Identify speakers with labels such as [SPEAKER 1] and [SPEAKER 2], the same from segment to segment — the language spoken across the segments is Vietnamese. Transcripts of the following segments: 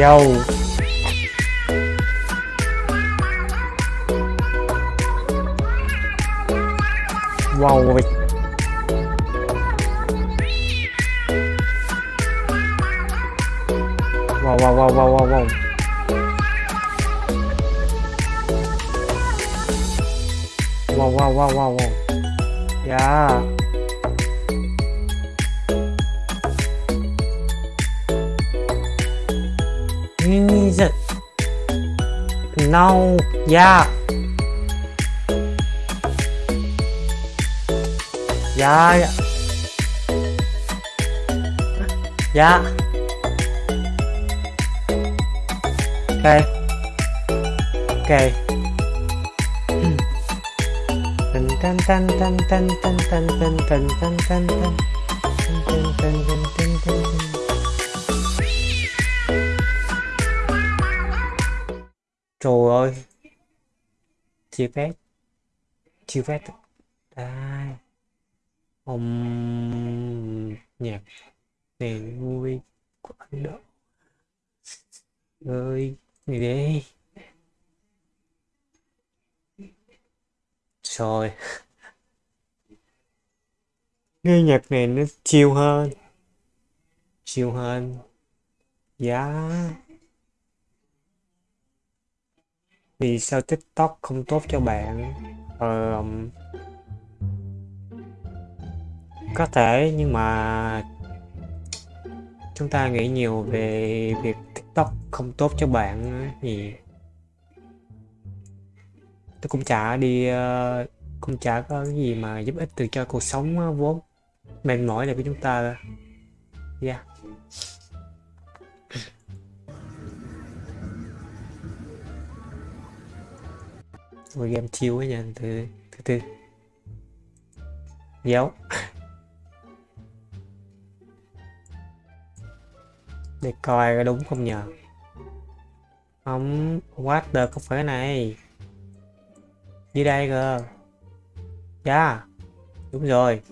[SPEAKER 1] Yo. Wow vậy Wow wow wow wow wow wow. Wow wow wow wow wow. Yeah. No Yeah Dạ dạ. Dạ. Ok. Ok. Tân tân tân tân tân tân tân tân tân tân tân tân Trời ơi. Chia phép Chia phép Đây. Âm nhạc nền vui của anh Độ ơi gì đi. Rồi nghe nhạc này nó chiêu hơn. Chiêu hơn. Giá vì sao tiktok không tốt cho bạn? Ờ, có thể nhưng mà chúng ta nghĩ nhiều về việc tiktok không tốt cho bạn thì tôi cũng chả đi ờ, cũng chả có cái gì mà giúp ích được cho cuộc sống vốn mệt mỏi này của chúng ta. Yeah. Một game chiêu ấy nha, từ từ từ. Giáo để coi có đúng không nhờ? Không, what the không phải này? Dưới đây cơ. Dạ yeah. đúng rồi.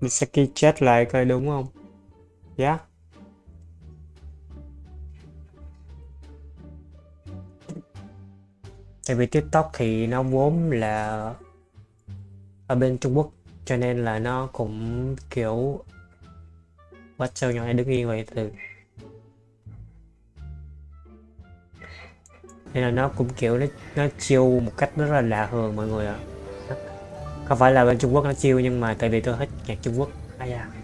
[SPEAKER 1] Misaki chết lại coi đúng không? Dạ. yeah. Tại vì tiktok thì nó vốn là ở bên Trung Quốc, cho nên là nó cũng kiểu bắt sâu nhỏ này đứng yên vậy từ nên là nó cũng kiểu nó nó chiêu một cách rất là lạ thường mọi người ạ. À. không phải là bên Trung Quốc nó chiêu nhưng mà tại vì tôi thích nhạc Trung Quốc. Ai da.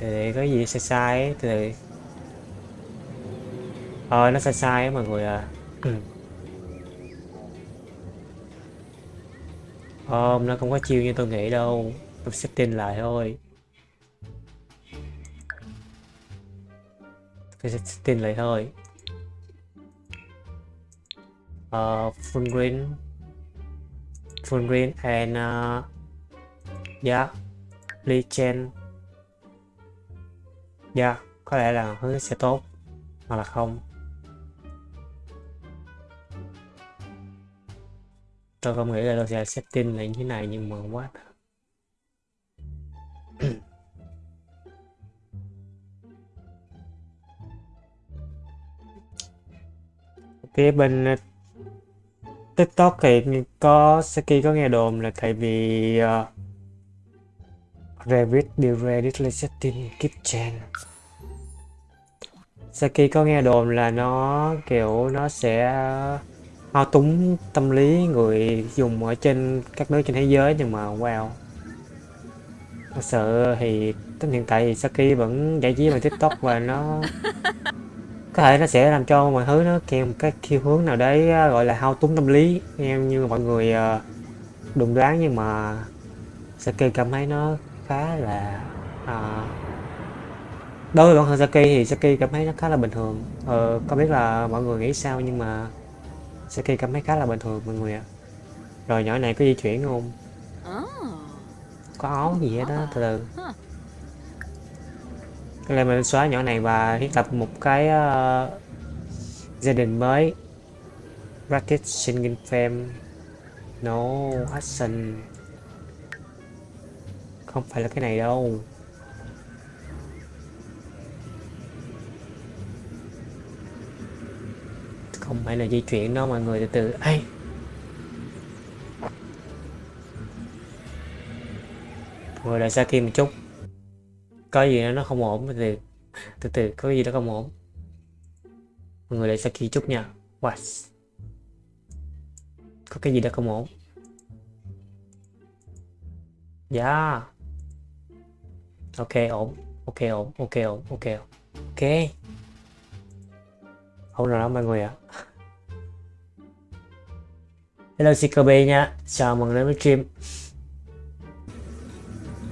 [SPEAKER 1] Thì có gì sai sai thì ờ nó sai sai á mọi người à. Ừ. Không, nó không có chiêu như tôi nghĩ đâu. Tôi setting lại thôi. Tôi sẽ setting lại thôi. Uh, Full green. Full green and ờ, dạ, uh, Yeah Legend Yeah, có lẽ là hướng sẽ tốt Hoặc là không. Tôi không nghĩ là tôi sẽ setting lại như thế này nhưng mà quá phía bên ờ, tiktok thì có Saki có nghe đồn là tại vì uh, Revit điều Reddit Kitchen Saki có nghe đồn là nó, kiểu, nó sẽ ờ, thao túng tâm lý người dùng ở trên các nước trên thế giới nhưng mà, wow. Thật sự thì tính hiện tại thì Saki vẫn giải trí bằng tiktok và nó có thể nó sẽ làm cho mọi thứ nó kèm cái khiêu hướng nào đấy ờ, gọi là hao túng tâm lý em như mọi người ờ, đồn đoán nhưng mà Saki cảm thấy nó khá là à, đối với bản thân Saki thì Saki cảm thấy nó khá là bình thường. Ờ, không biết là mọi người nghĩ sao nhưng mà Saki cảm thấy khá là bình thường mọi người ạ. Rồi nhỏ này có di chuyển không? Có áo gì hết đó, từ từ. Cái này mình xóa nhỏ này và thiết lập một cái uh, gia đình mới. Racket Singing Fame No Action không phải là cái này đâu. Không phải là di chuyển đó mọi người, từ từ. Ai Mọi lại xa kia một chút. Có gì đó nó không ổn, từ từ. Từ từ, có gì đó không ổn. Mọi người lại xa kia chút nha. What có cái gì đó không ổn. Dạ ok ổn. Ok ổn. Ok ổn. Ok ok. Ổn rồi đó mọi người ạ. Hello CKB nha. Chào mừng đến với stream.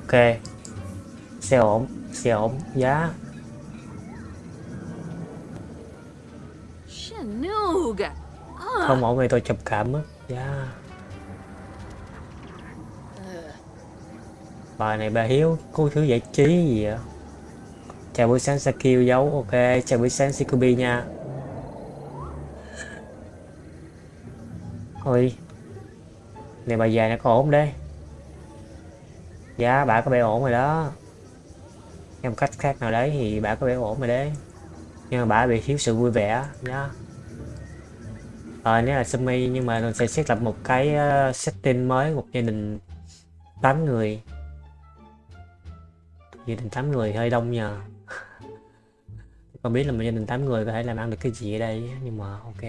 [SPEAKER 1] Ok. Xe ổn. Xe ổn. Giá.
[SPEAKER 2] Shanuga.
[SPEAKER 1] không ổn thì tôi trầm cảm á. Dạ bà này bà hiếu cô thứ giải trí gì vậy chào buổi sáng Sakio giấu, ok, chào buổi sáng Sikubi nha. Ôi, này bà già nó có ổn đấy. Dạ bà có vẻ ổn rồi đó. Em cách khác nào đấy thì bà có vẻ ổn rồi đấy. Nhưng mà bà bị thiếu sự vui vẻ nhá. Ờ nếu là Sumi, nhưng mà mình sẽ thiết lập một cái ờ, setting mới, một gia đình 8 người gia đình 8 người hơi đông nhờ. Không biết là một gia đình 8 người có thể làm ăn được cái gì ở đây nhưng mà ok.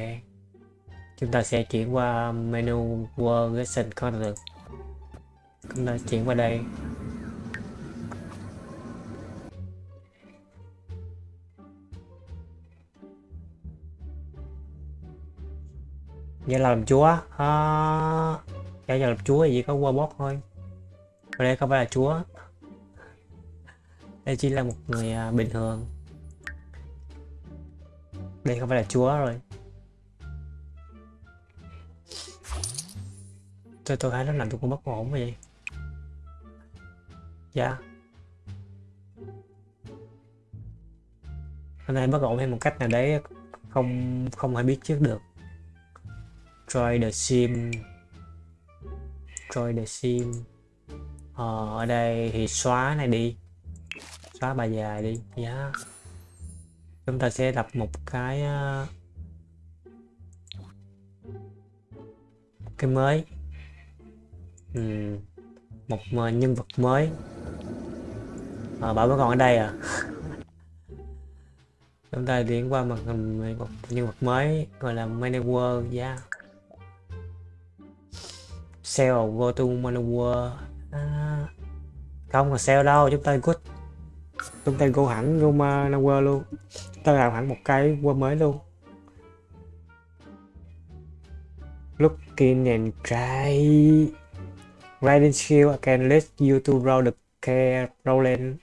[SPEAKER 1] Chúng ta sẽ chuyển qua menu world lesson content chúng ta chuyển qua đây. Dạ là làm chúa. À, Dạ giờ làm chúa thì chỉ có qua bot thôi. Ở đây không phải là chúa. Đây chỉ là một người à, bình thường. Đây không phải là chúa rồi. Tôi tôi thấy nó làm tôi cũng bất ổn vậy. Dạ. Hôm nay bất ổn hay một cách nào đấy không không ai biết trước được. Try the sim try the sim ờ, ở đây thì xóa này đi xóa bài dài đi. Giá yeah. chúng ta sẽ lập một cái ờ, cái mới. Ừ. một nhân vật mới. À, bảo vẫn còn ở đây à? Chúng ta chuyển qua màn hình một nhân vật mới gọi là manager giá dạ. yeah sell go to Manowar. À, không là sell đâu chúng ta good chúng tay gô hẳn go Manowar luôn. Chúng ta làm hẳn một cái qua mới luôn. Looking and try riding skill can let you to roll the care rolling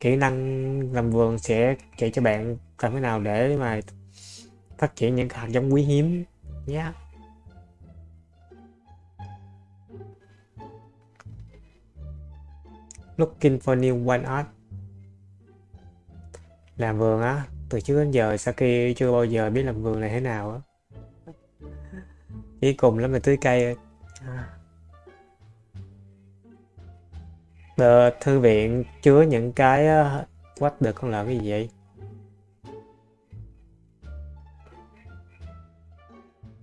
[SPEAKER 1] kỹ năng làm vườn sẽ dạy cho bạn làm thế nào để mà phát triển những hạt giống quý hiếm nhé. Yeah. looking for new one art làm vườn á từ trước đến giờ Saki chưa bao giờ biết làm vườn này thế nào á. Chỉ cùng lắm là tưới cây. The ờ, thư viện chứa những cái ờ, what được con lợn cái gì vậy?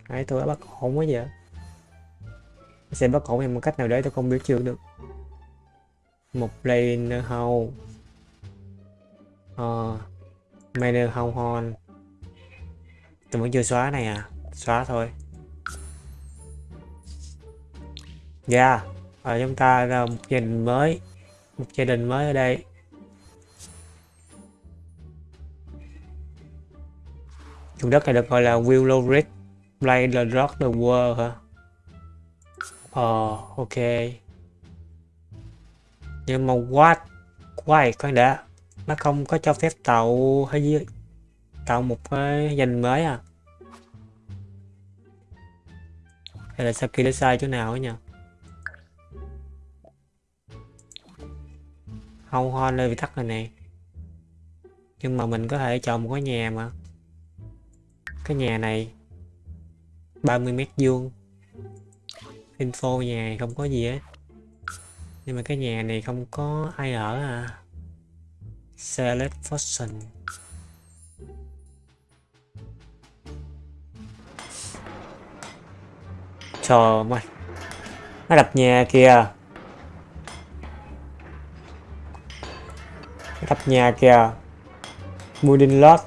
[SPEAKER 1] Đấy, tôi đã bắt ổn quá vậy. Sẽ bắt ổn em một cách nào đấy tôi không biết chưa được. Một lane hầu ờ manner hầu hon tôi vẫn chưa xóa này à? Xóa thôi. Dạ yeah. ở chúng ta là một gia đình mới, một gia đình mới ở đây. Vùng đất này được gọi là Willow Ridge, Play the Rock the World hả? Ờ ok. Nhưng mà what? Why? Khoan đã? Nó không có cho phép tạo hay gì tạo một cái danh mới à. Hay là sao kia nó sai chỗ nào ấy nhỉ? Không hoa nơi bị tắt rồi nè. Nhưng mà mình có thể chọn một cái nhà mà. Cái nhà này 30 mét vuông. Info nhà không có gì hết. Nhưng mà cái nhà này không có ai ở à select function trời ơi, nó đập nhà kìa. Đập nhà kìa. Wooden lot.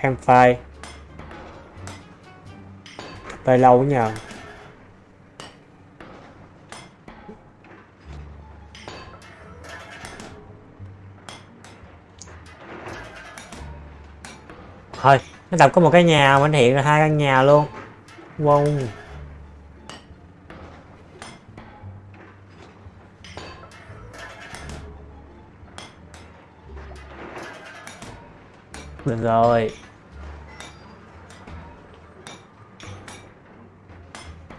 [SPEAKER 1] Hamfire Phải lâu nhờ. Thôi, nó tập có một cái nhà mà hiện ra hai căn nhà luôn. Wow. Được rồi.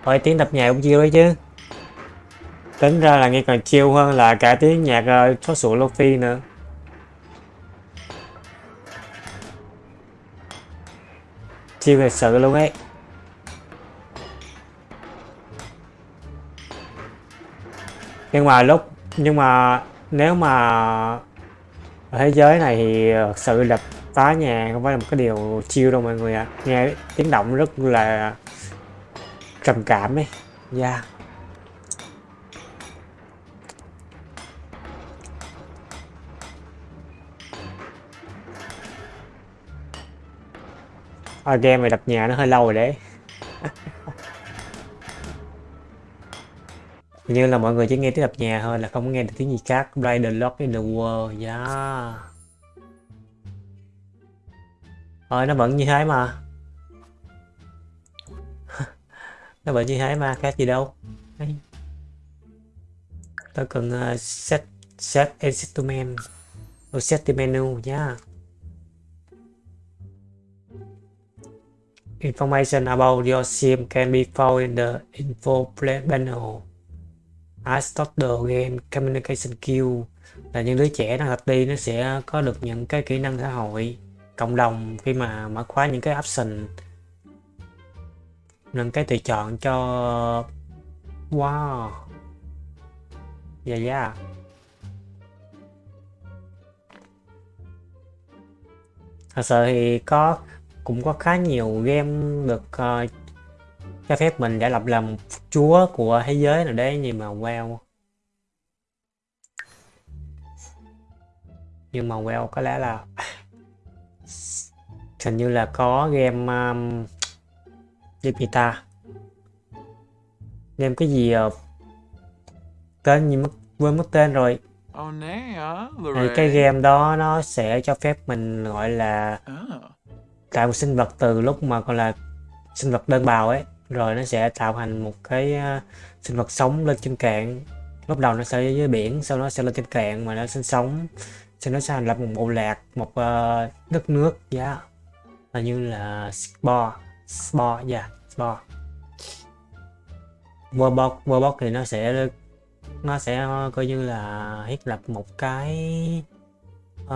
[SPEAKER 1] Thôi tiếng đập nhạc cũng chiêu đấy chứ. Tính ra là nghe còn chiêu hơn là cả tiếng nhạc ờ, uh, số sủa Lofi nữa. Chiêu thật sự luôn ấy Nhưng mà lúc, Nhưng mà Nếu mà Ở thế giới này thì thật sự là phá nhà không phải là một cái điều chiêu đâu mọi người ạ à. nghe tiếng động rất là trầm cảm ấy yeah. À, game này đập nhà nó hơi lâu rồi đấy. Như là mọi người chỉ nghe tiếng đập nhà thôi là không nghe được tiếng gì khác. Play the lock in the world yeah. Rồi nó vẫn như thế mà. Nó vẫn như thế mà khác gì đâu. Tôi cần uh, set set instrument or set the menu nha Information about your sim can be found in the info panel. I start the game communication queue là những đứa trẻ đang tập đi nó sẽ có được những cái kỹ năng xã hội cộng đồng khi mà mở khóa những cái option những cái tùy chọn cho wow dạ yeah, yeah. thật sự thì có cũng có khá nhiều game được uh, cho phép mình để lập làm chúa của thế giới nào đấy nhưng mà wow nhưng mà well có lẽ là hình như là có game um, game game cái gì uh, tên gì mất quên mất tên rồi. Thì cái game đó nó sẽ cho phép mình gọi là tạo một sinh vật từ lúc mà còn là sinh vật đơn bào ấy rồi nó sẽ tạo thành một cái ờ, sinh vật sống lên trên cạn lúc đầu nó sẽ dưới biển sau đó sẽ lên trên cạn mà nó sinh sống sau đó sẽ thành lập một bộ lạc một uh, đất nước giá yeah. là như là spore spore dạ yeah, spore Warbox Warbox thì nó sẽ nó sẽ ờ, coi như là thiết lập một cái uh,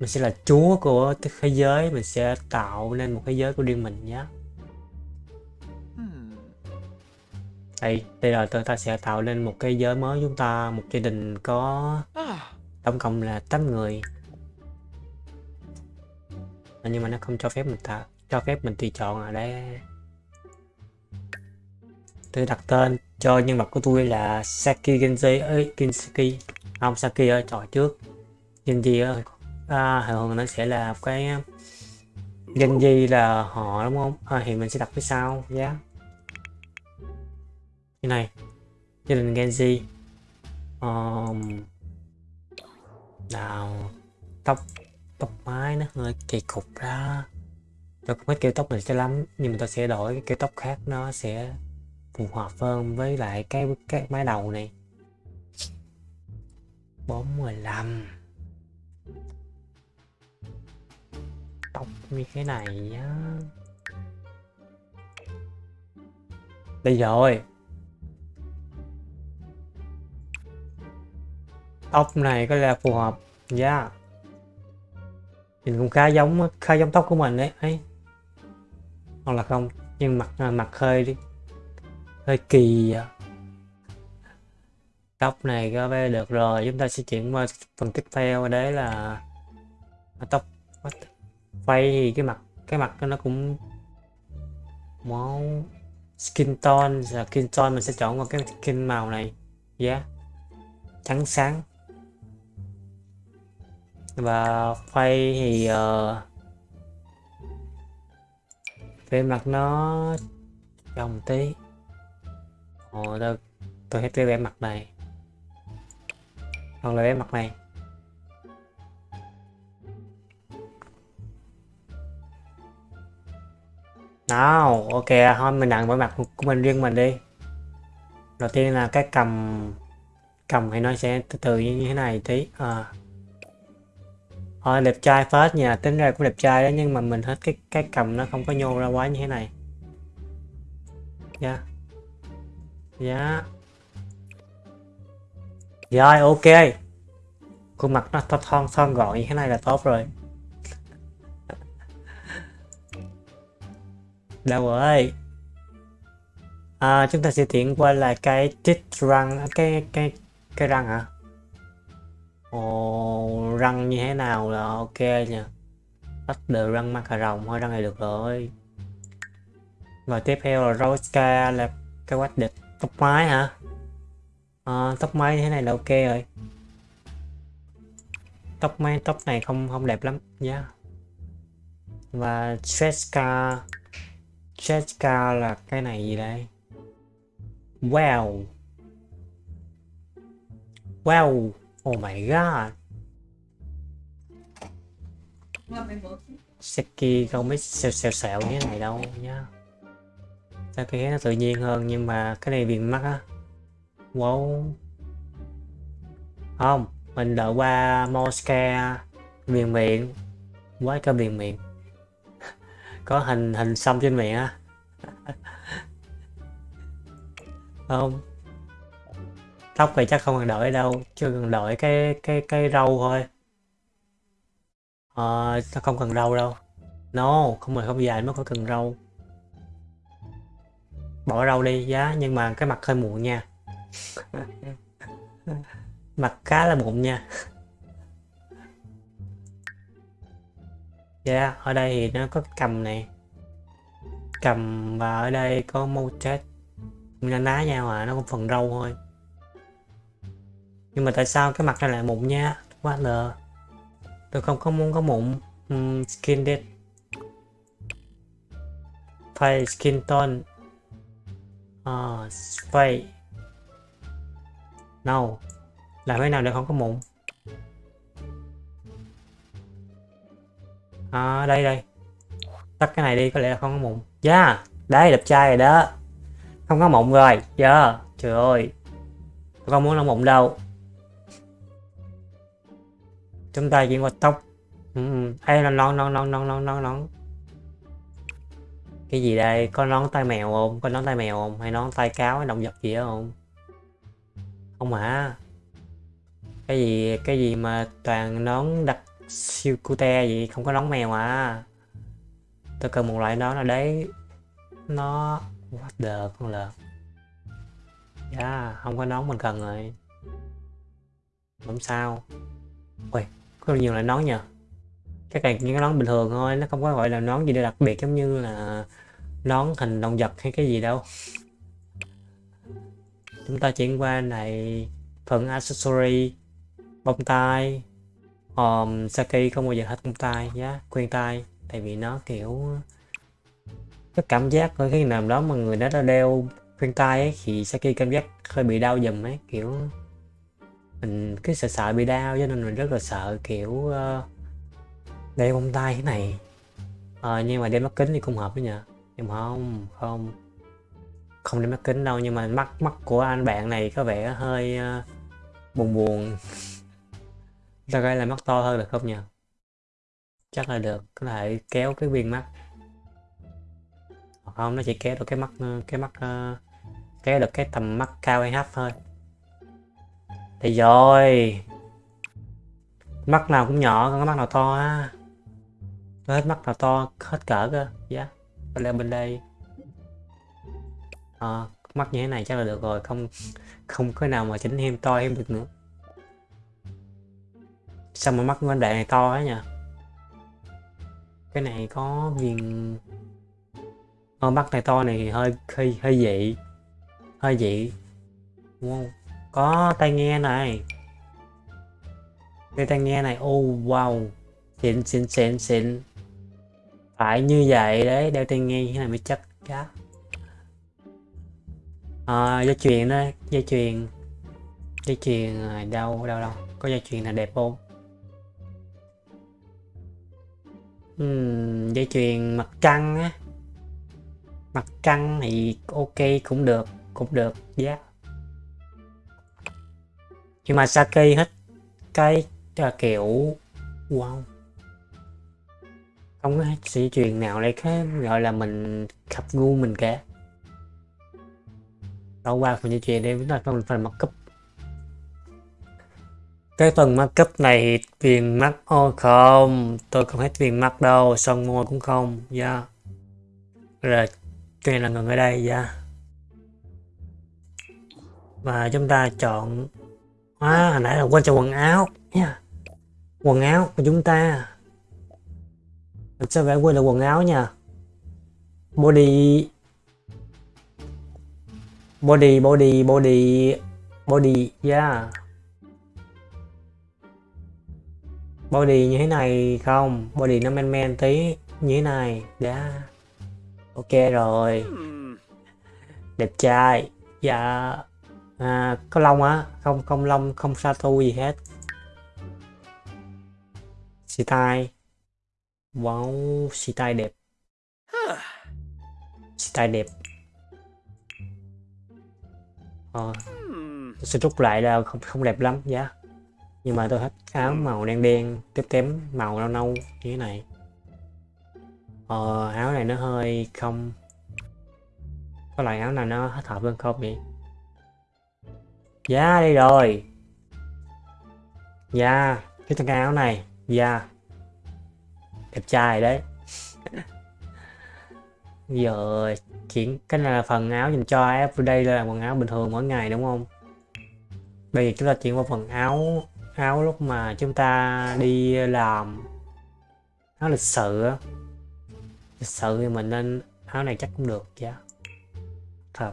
[SPEAKER 1] mình sẽ là chúa của thế giới mình sẽ tạo nên một thế giới của riêng mình nhé. Đây đây là chúng ta sẽ tạo lên một cái giới mới chúng ta một gia đình có à. tổng cộng là 8 người. Nhưng mà nó không cho phép mình tạo cho phép mình tùy chọn ở đây tôi đặt tên cho nhân vật của tôi là Saki Genji ấy Kinsaki không Saki ơi trò trước. Genji ơi à, thường nó sẽ là cái à, Genji là họ đúng không? À, thì mình sẽ đặt phía sau giá yeah như này gia đình Genji um, nào tóc tóc mái nó hơi kỳ cục ra. Tôi không biết kiểu tóc này sẽ lắm nhưng mà tôi sẽ đổi cái kiểu tóc khác nó sẽ phù hợp hơn với lại cái cái mái đầu này. 45 tóc như thế này nhá đây rồi. Tóc này có là phù hợp. Yeah nhìn cũng khá giống khá giống tóc của mình đấy, ấy. Hoặc là không, nhưng mặt à, mặt hơi hơi kỳ à. tóc này có vẻ được rồi. Chúng ta sẽ chuyển qua phần tiếp theo, đấy là à, tóc phay thì cái mặt cái mặt nó cũng máu skin tone là skin tone mình sẽ chọn vào cái skin màu này. Giá yeah. trắng sáng. Và phay thì uh, về mặt nó đồng tí. Ồ tôi tôi hết cái vẻ mặt này. Hoặc là vẻ mặt này. Nào ok thôi mình nặng mỗi mặt của mình riêng mình đi đầu tiên là cái cầm cầm thì nó sẽ từ từ như thế này tí à. Thôi đẹp trai phết nha, tính ra cũng đẹp trai đó nhưng mà mình hết cái cái cầm nó không có nhô ra quá như thế này. Dạ. Yeah. Dạ. Yeah. Rồi ok. Khuôn mặt nó thon thon gọn như thế này là tốt rồi. Đâu rồi? À, chúng ta sẽ chuyển qua là cái tít răng à, cái cái cái răng hả? Ồ răng như thế nào là ok nha bắt đầu răng mặt cà rồng thôi răng này được rồi. Và tiếp theo là Roska là cái quách địch tóc mái hả? À, tóc mái như thế này là ok rồi. Tóc mái tóc này không không đẹp lắm nhá. Yeah. và Streska Jessica là cái này gì đây? Wow. Wow. Oh my god. Seki không biết xèo xèo xèo như thế này đâu nhá. thấy nó tự nhiên hơn nhưng mà cái này viền mắt á. Wow. Không, mình đợi qua Mosca viền miệng. Quá cơ viền miệng có hình hình xăm trên miệng á. Không. Tóc thì chắc không cần đổi đâu, chưa cần đổi cái cái cái râu thôi. Ờ nó không cần râu đâu. No, không phải không dài mới có cần râu. Bỏ râu đi, giá, nhưng mà cái mặt hơi muộn nha. Mặt khá là muộn nha. Yeah, ở đây thì nó có cầm này. Cầm và ở đây có mâu chết đang ná nhau à nó có phần râu thôi. Nhưng mà tại sao cái mặt này lại mụn nha? Quá lờ. Tôi không có muốn có mụn um, skin dead. Face skin tone. Ờ, uh, face no. Làm thế nào để không có mụn? À, đây đây. Tắt cái này đi có lẽ là không có mụn. Dạ, Giá yeah, đấy đẹp trai rồi đó. Không có mụn rồi giờ yeah. trời ơi. Không muốn nó mụn đâu. Chúng ta chuyển qua tóc. Ừ, ừ. hay là nón nón nón nón nón non non cái gì đây? Có nón tay mèo không? Có nón tay mèo không? Hay nón tay cáo hay động vật gì đó không? Không hả? Cái gì cái gì mà toàn nón đặc siêu cute gì không có nón mèo à. Tôi cần một loại nón nào đấy nó what the con lợn. Yeah, không có nón mình cần rồi. Không sao. Ui có nhiều loại nón nhờ. Các này những cái nón bình thường thôi nó không có gọi là nón gì đặc biệt giống như là nón hình động vật hay cái gì đâu. Chúng ta chuyển qua này phần accessory bông tai um, Saki không bao giờ hết công tay giá yeah, khuyên tai. Tại vì nó kiểu cái cảm giác ở khi nào đó mà người đó đã đeo khuyên tai ấy thì Saki cảm giác hơi bị đau dùm ấy kiểu mình cứ sợ sợ bị đau cho nên mình rất là sợ kiểu uh, đeo bông tay thế này. À, nhưng mà đeo mắt kính thì cũng hợp với nhỉ nhưng mà không không không đeo mắt kính đâu nhưng mà mắt mắt của anh bạn này có vẻ hơi uh, buồn buồn ta gọi là mắt to hơn được không nhỉ chắc là được có thể kéo cái viên mắt. Không nó chỉ kéo được cái mắt ờ, cái mắt uh, kéo được cái tầm mắt cao hay thấp thôi. Thì rồi. Mắt nào cũng nhỏ còn cái mắt nào to á. Hết mắt nào to hết cỡ cơ. Dạ yeah. lên bên đây. À, mắt như thế này chắc là được rồi không không có nào mà chỉnh thêm to thêm được nữa sao mà mắt anh đề này to ấy nha cái này có viền ờ, mắt này to này hơi hơi hơi dị. Hơi dị. Đúng không có tai nghe này. Cái tai nghe này ô oh, wow. Xịn xịn xịn xịn. Phải như vậy đấy đeo tai nghe như thế này mới chắc cá à, ờ, dây chuyền đó dây chuyền. Dây chuyền đâu đâu đâu có dây chuyền là đẹp không? Uhm, dây chuyền mặt trăng á. Mặt trăng thì ok cũng được cũng được giá yeah. nhưng mà Saki hết cái là kiểu wow. Không có dây truyền nào đây cái gọi là mình khập ngu mình cả. Đâu qua phần dây chuyền đây chúng ta phần phần mặt cấp cái phần mắt cấp này viền mắt ô không tôi không hết viền mắt đâu son môi cũng không dạ yeah. rồi cái này là ngừng ở đây dạ yeah. và chúng ta chọn à, hồi nãy là quên cho quần áo nha yeah. quần áo của chúng ta mình sẽ phải quên là quần áo nha body body body body body yeah body như thế này không? Body nó men men tí như thế này. Đã. Ok rồi. Đẹp trai. Dạ. À, có lông á? Không không lông không sa tu gì hết. Xì tai. Wow xì tai đẹp. Xì tai đẹp. Ờ, sẽ rút lại là không không đẹp lắm giá yeah nhưng mà tôi thích áo màu đen đen tiếp tém màu nâu nâu như thế này. Ờ, áo này nó hơi không có loại áo nào nó hết hợp hơn không vậy? Dạ đây rồi. Dạ cái thân áo này dạ. Đẹp trai đấy. Giờ chuyển cái này là phần áo dành cho everyday là quần áo bình thường mỗi ngày đúng không? Bây giờ chúng ta chuyển qua phần áo áo lúc mà chúng ta đi làm áo lịch sự lịch sự thì mình nên áo này chắc cũng được chứ thật.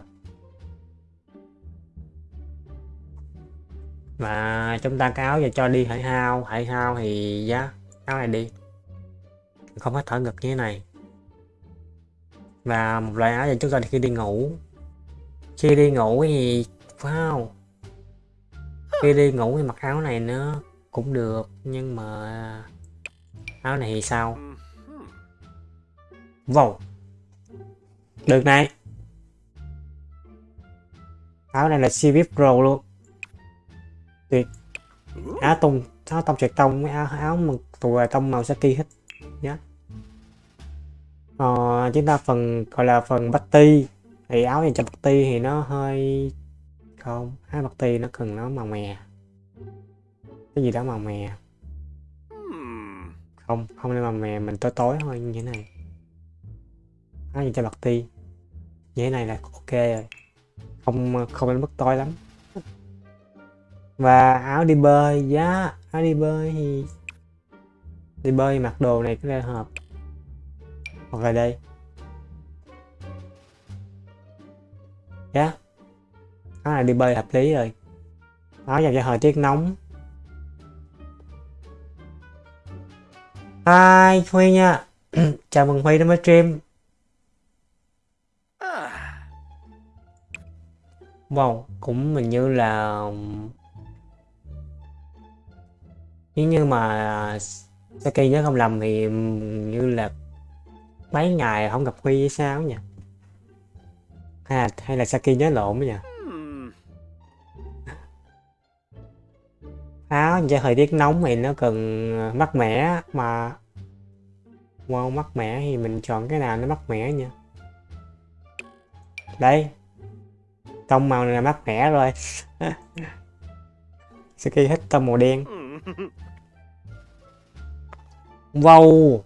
[SPEAKER 1] Và chúng ta cái áo cho đi hải hao hải hao thì dạ, giá áo này đi. Không có thở ngực như thế này. Và một loại áo cho chúng ta khi đi ngủ. Khi đi ngủ thì, wow khi đi ngủ thì mặc áo này nó cũng được nhưng mà áo này thì sao? Wow. Được này. Áo này là CV Pro luôn. Tuyệt. Áo tùng, áo tông trượt tông với áo áo mà tùa tông màu saki hết. Nhá ờ, chúng ta phần gọi là phần bát ti. Thì áo dành cho bát ti thì nó hơi không? Hai mặt tì nó cần nó màu mè. Cái gì đó màu mè? Không không nên màu mè mình tối tối thôi như thế này. Nó gì cho bạc ti? Như thế này là ok rồi. Không không đến mức tối lắm. Và áo đi bơi giá áo đi bơi thì đi bơi mặc đồ này có hợp. Hoặc là đây. Giá yeah áo này đi bơi hợp lý rồi. Nó dành cho thời tiết nóng. Hi Huy nha. Chào mừng Huy đến với stream. Wow, cũng mình như là Nếu như mà Saki nhớ không lầm thì như là mấy ngày không gặp Huy hay sao nhỉ? Hay là, hay là Saki nhớ lộn nhỉ? Áo cho thời tiết nóng thì nó cần ờ, mát mẻ mà wow mát mẻ thì mình chọn cái nào nó mát mẻ nha. Đây. Tông màu này là mát mẻ rồi. Saki hết tông màu đen. Wow!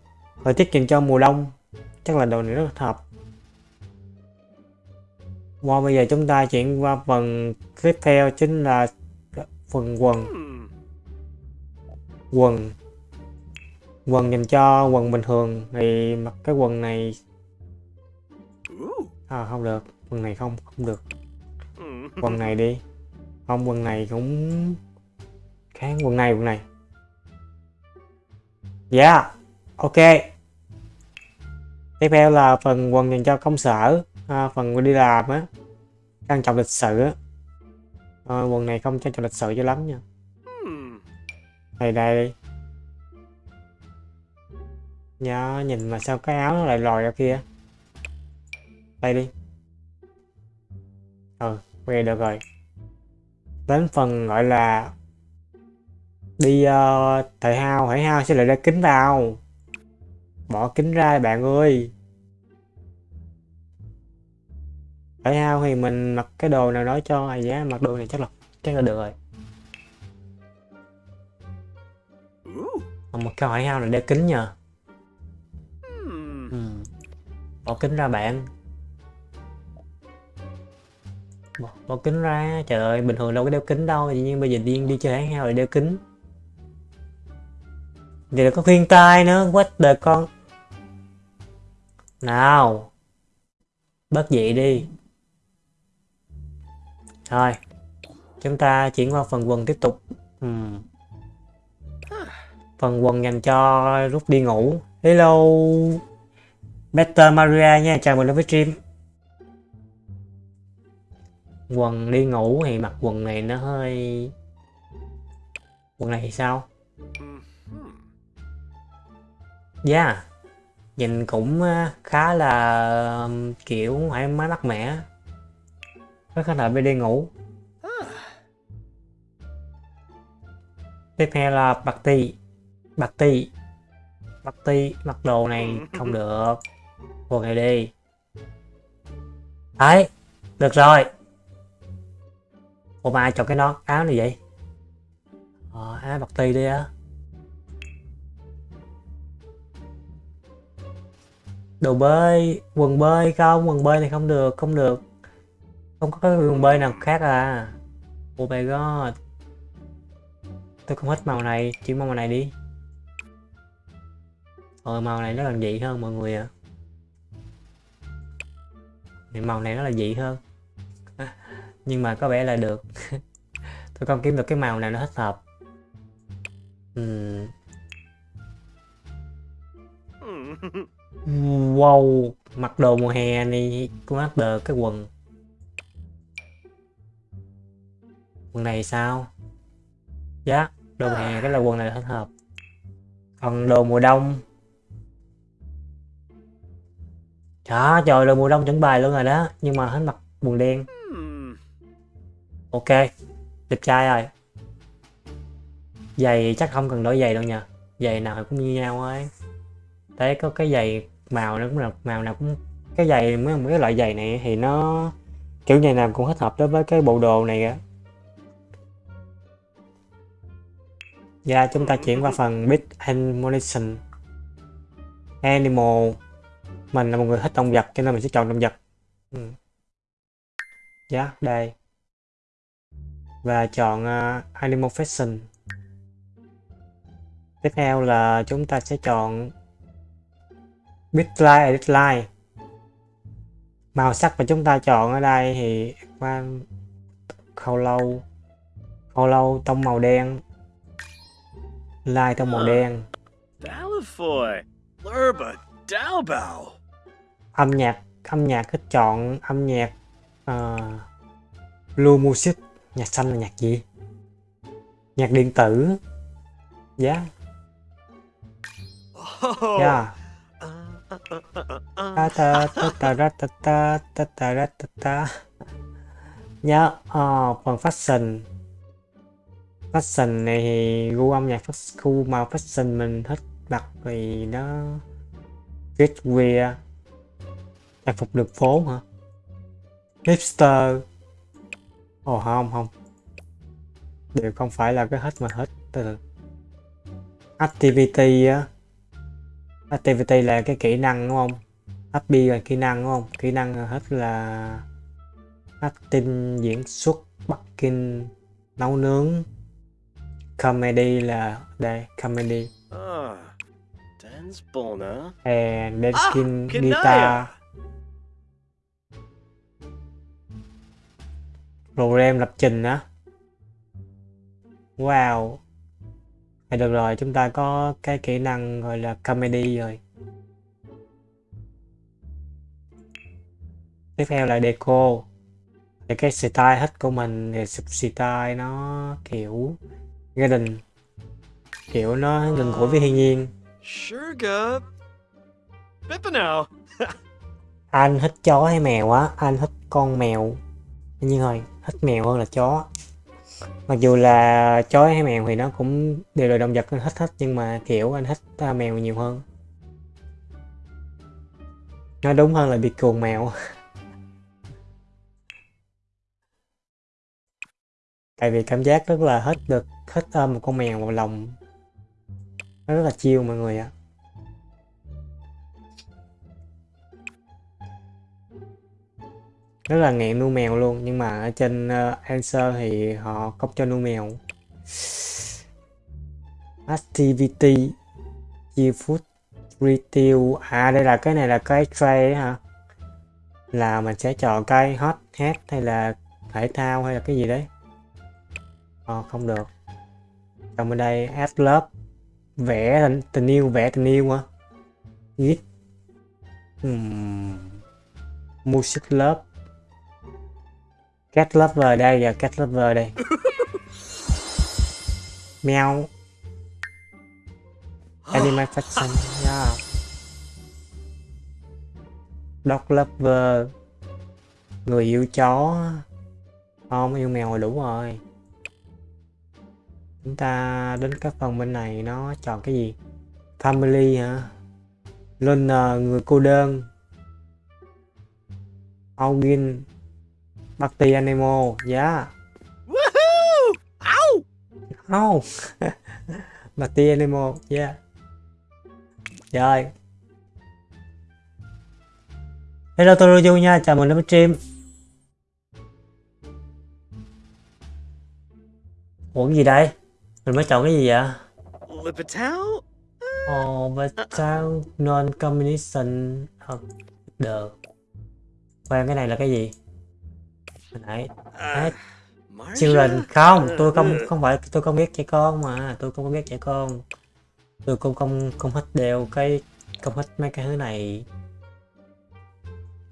[SPEAKER 1] Thời tiết dành cho mùa đông. Chắc là đồ này rất hợp Wow, bây giờ chúng ta chuyển qua phần tiếp theo chính là phần quần quần. Quần dành cho quần bình thường thì mặc cái quần này. À, không được quần này không không được. Quần này đi. Không quần này cũng kháng quần này quần này. Yeah ok. Tiếp theo là phần quần dành cho công sở. À, phần đi làm á. Trang trọng lịch sự á. À, quần này không trang trọng lịch sự cho lắm nha đây đây nhớ nhìn mà sao cái áo nó lại lòi ra kia. Đây đi. Ừ quay được rồi. Đến phần gọi là đi uh, thể hao thể hao sẽ lại ra kính vào. Bỏ kính ra bạn ơi. Thể hao thì mình mặc cái đồ nào đó cho ai giá mặc đồ này chắc là chắc là được rồi. Một cái hỏi hao là đeo kính nhờ. Ừ. bỏ kính ra bạn. Bỏ, bỏ kính ra trời ơi bình thường đâu có đeo kính đâu nhưng bây giờ điên đi chơi hao lại đeo kính. Là có khuyên tai nữa what the con. Nào bớt dị đi. Thôi chúng ta chuyển qua phần quần tiếp tục. Uhm. Phần quần dành cho lúc đi ngủ. Hello Better Maria nha chào mừng đến với stream. Quần đi ngủ thì mặc quần này nó hơi quần này thì sao? Yeah nhìn cũng ờ, khá là kiểu thoải mái mát mẻ. Rất khá là bên đi ngủ? Tiếp theo là ti bạc ti. Bạc ti mặc đồ này không được. Quần này đi. Đấy được rồi. Ủa mà ai chọn cái nón áo này vậy? Ờ áo bạc ti đi á. Đồ bơi quần bơi không? Quần bơi này không được không được. Không có cái quần bơi nào khác à. Oh my god. Tôi không thích màu này chỉ màu này đi ờ màu này nó là dị hơn mọi người ạ à. màu này nó là dị hơn nhưng mà có vẻ là được tôi không kiếm được cái màu nào nó thích hợp uhm. Wow, mặc đồ mùa hè này cũng áp được cái quần Quần này sao? Dạ, đồ mùa hè cái là quần này thích hợp Còn đồ mùa đông Đó, trời, rồi mùa đông chuẩn bài luôn rồi đó Nhưng mà hết mặc quần đen. Ok, đẹp trai rồi. Giày chắc không cần đổi giày đâu nha Giày nào cũng như nhau thôi Đấy có cái giày màu nó cũng là màu nào cũng cái giày mấy, mấy loại giày này thì nó kiểu giày nào cũng thích hợp đối với cái bộ đồ này á. Dạ chúng ta chuyển qua phần Bit Animation. Animal. Mình là một người thích động vật cho nên mình sẽ chọn động vật. Ừ. yeah, đây. Và chọn uh, Animal Fashion. Tiếp theo là chúng ta sẽ chọn bitline edit line màu sắc mà chúng ta chọn ở đây thì qua khâu lâu khâu lâu tông màu đen. Line tông màu đen âm nhạc âm nhạc thích chọn âm nhạc uh, blue music nhạc xanh là nhạc gì? Nhạc điện tử. Giá yeah. yeah ta ta ta ta ra ta ta ta ta ra ta ta. Nhớ ờ, phần fashion. Fashion này thì gu âm nhạc khu màu fashion mình thích mặc vì nó streetwear trang phục đường phố hả? Hipster ồ oh, không không. Đều không phải là cái hết mà hết. Từ activity á. Activity là cái kỹ năng đúng không? Happy là kỹ năng đúng không? Kỹ năng hết là acting diễn xuất bắc kinh nấu nướng. Comedy là đây comedy.
[SPEAKER 2] Ah, dance bona.
[SPEAKER 1] and
[SPEAKER 2] Ah,
[SPEAKER 1] dancing
[SPEAKER 2] Kinaya.
[SPEAKER 1] guitar program lập trình á. Wow. Thì được rồi chúng ta có cái kỹ năng gọi là comedy rồi. Tiếp theo là deco. Thì cái style hết của mình thì style nó kiểu garden. Kiểu nó gần gũi với thiên nhiên. Anh thích chó hay mèo á? Anh thích con mèo. Nhiên rồi thích mèo hơn là chó. Mặc dù là chó hay mèo thì nó cũng đều là động vật anh thích hết nhưng mà kiểu anh thích à, mèo nhiều hơn. Nói đúng hơn là bị cuồng mèo. Tại vì cảm giác rất là hết được hết ôm à, một con mèo vào lòng. Nó rất là chiêu mọi người ạ. Rất là nghiện nuôi mèo luôn nhưng mà ở trên ờ, uh, Answer thì họ không cho nuôi mèo. Activity chia food retail à đây là cái này là cái tray hả? Là mình sẽ chọn cái hot hat hay là thể thao hay là cái gì đấy? À, không được. Còn bên đây add love vẽ tình, tình yêu vẽ tình yêu hả? Viết hmm. music love cat lover đây và cat lover đây. Mèo. Animal fashion yeah. dog lover. Người yêu chó. Không yêu mèo là đủ rồi. Chúng ta đến các phần bên này nó chọn cái gì? Family hả? Loner người cô đơn. Augin Party Animal yeah
[SPEAKER 2] Woohoo! Ow!
[SPEAKER 1] Oh Party Animal yeah Rồi Hello tôi Roju nha, chào mừng đến với stream Ủa cái gì đây? Mình mới chọn cái gì vậy?
[SPEAKER 2] Lipitao?
[SPEAKER 1] Ồ, và sao non-combination of the Khoan cái này là cái gì? Nãy
[SPEAKER 2] Uh,
[SPEAKER 1] Children không, tôi
[SPEAKER 2] Uh,
[SPEAKER 1] không
[SPEAKER 2] uh,
[SPEAKER 1] không phải tôi không biết trẻ con mà, tôi không biết trẻ con. Tôi cũng không không thích đeo cái không thích mấy cái thứ này.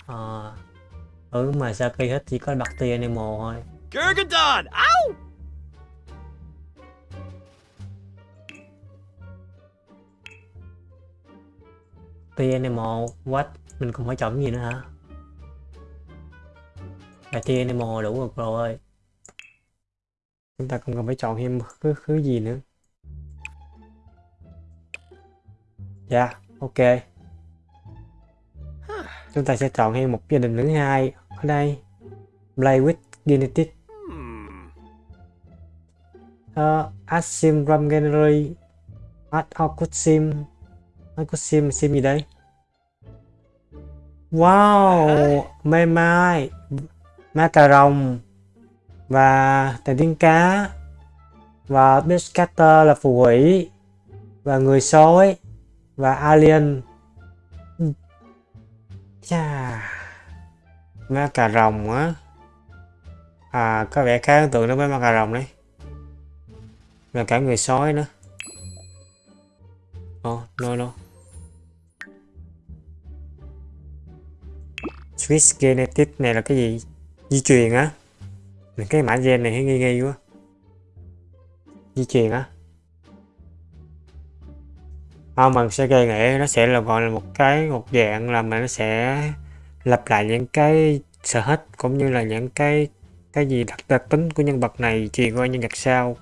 [SPEAKER 1] Ờ ừ mà Saki thích chỉ có Party Animal thôi.
[SPEAKER 2] Gurgadon! Ow!
[SPEAKER 1] Party Animal, what? Mình không phải chọn gì nữa hả? Party Animal đủ rồi rồi. Chúng ta không cần phải chọn thêm thứ thứ gì nữa. Dạ, ok. Chúng ta sẽ chọn thêm một gia đình thứ hai ở đây. Play with Genetic. Uh, ờ, Asim ram gallery. Add sim. Sim, sim gì đây? Wow, mê mai, ma cà rồng và tàn tiếng cá và Biscatter là phù thủy và người sói và alien. Chà ma cà rồng á. À có vẻ khá ấn tượng đối với ma cà rồng đấy. Và cả người sói nữa. Oh no no. Swiss Genetic này là cái gì? Di truyền á. Cái mã gen này thấy nghi nghi quá. Di truyền á. Không mình sẽ gây nghĩ nó sẽ là gọi là một cái một dạng là mà nó sẽ lặp lại những cái sở thích cũng như là những cái cái gì đặc đặc tính của nhân vật này truyền qua nhân vật sau.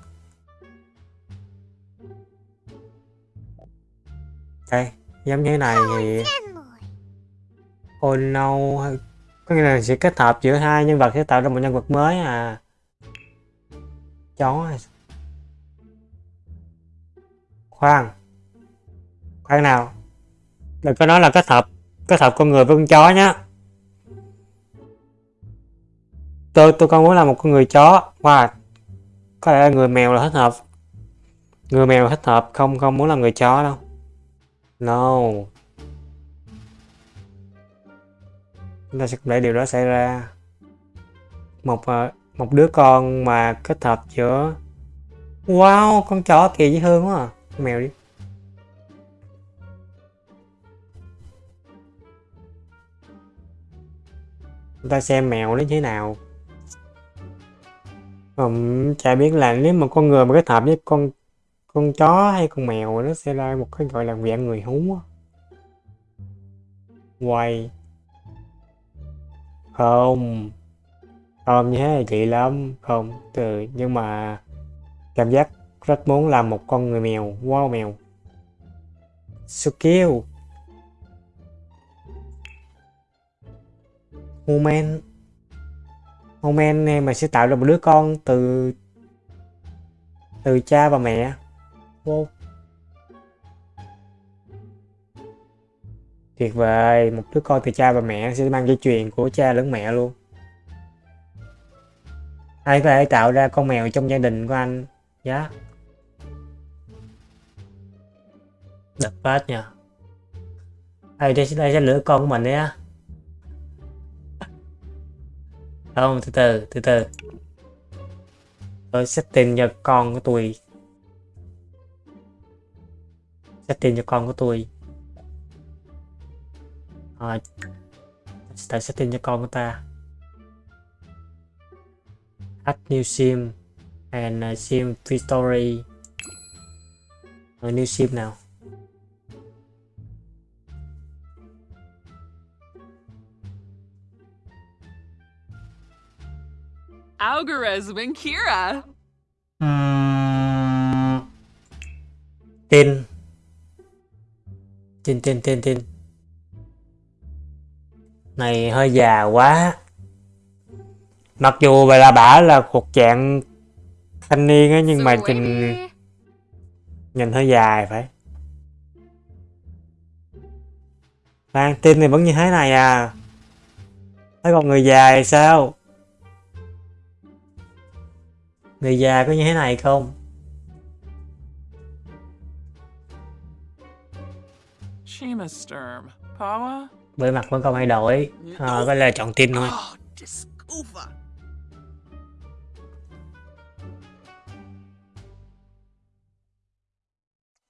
[SPEAKER 1] Đây giống như thế này thì oh no có nghĩa là sẽ kết hợp giữa hai nhân vật sẽ tạo ra một nhân vật mới à? Chó khoan. Khoan nào. Đừng có nói là kết hợp kết hợp con người với con chó nhá. Tôi tôi con muốn là một con người chó. Wow. Có lẽ là người mèo là thích hợp. Người mèo là thích hợp, không không muốn làm người chó đâu. No. Chúng ta sẽ để điều đó xảy ra. Một ờ, một đứa con mà kết hợp giữa wow con chó kìa với hương quá à. mèo đi. Chúng ta xem mèo nó như thế nào. Um, chả biết là nếu mà con người mà kết hợp với con con chó hay con mèo nó sẽ ra một cái gọi là dạng người hú quay không. Không như thế là chị lắm. Không, từ, nhưng mà cảm giác rất muốn làm một con người mèo, wow mèo. So cute Human. Human này mà sẽ tạo ra một đứa con từ từ cha và mẹ. Wow. Tuyệt vời một đứa con từ cha và mẹ sẽ mang dây chuyền của cha lẫn mẹ luôn. Ai có thể tạo ra con mèo trong gia đình của anh? Giá yeah. đập phát nha ai đây, đây sẽ lửa con của mình đấy á. Không từ từ từ từ. Tôi setting cho con của tôi. Setting cho con của tôi à, tại setting cho con của ta? Add new sim and uh, sim free story uh, new sim nào?
[SPEAKER 3] Algarez and Kira.
[SPEAKER 1] Uhm... Tin. Tin tin tin tin Này hơi già quá Mặc dù là bả là thuộc dạng thanh niên á nhưng mà nhìn nhìn hơi dài phải Lan tin thì vẫn như thế này à Thấy còn người dài sao Người già có như thế này không?
[SPEAKER 3] Shemasturm. Pawa?
[SPEAKER 1] Bề mặt vẫn còn thay đổi. À, có là chọn tin thôi.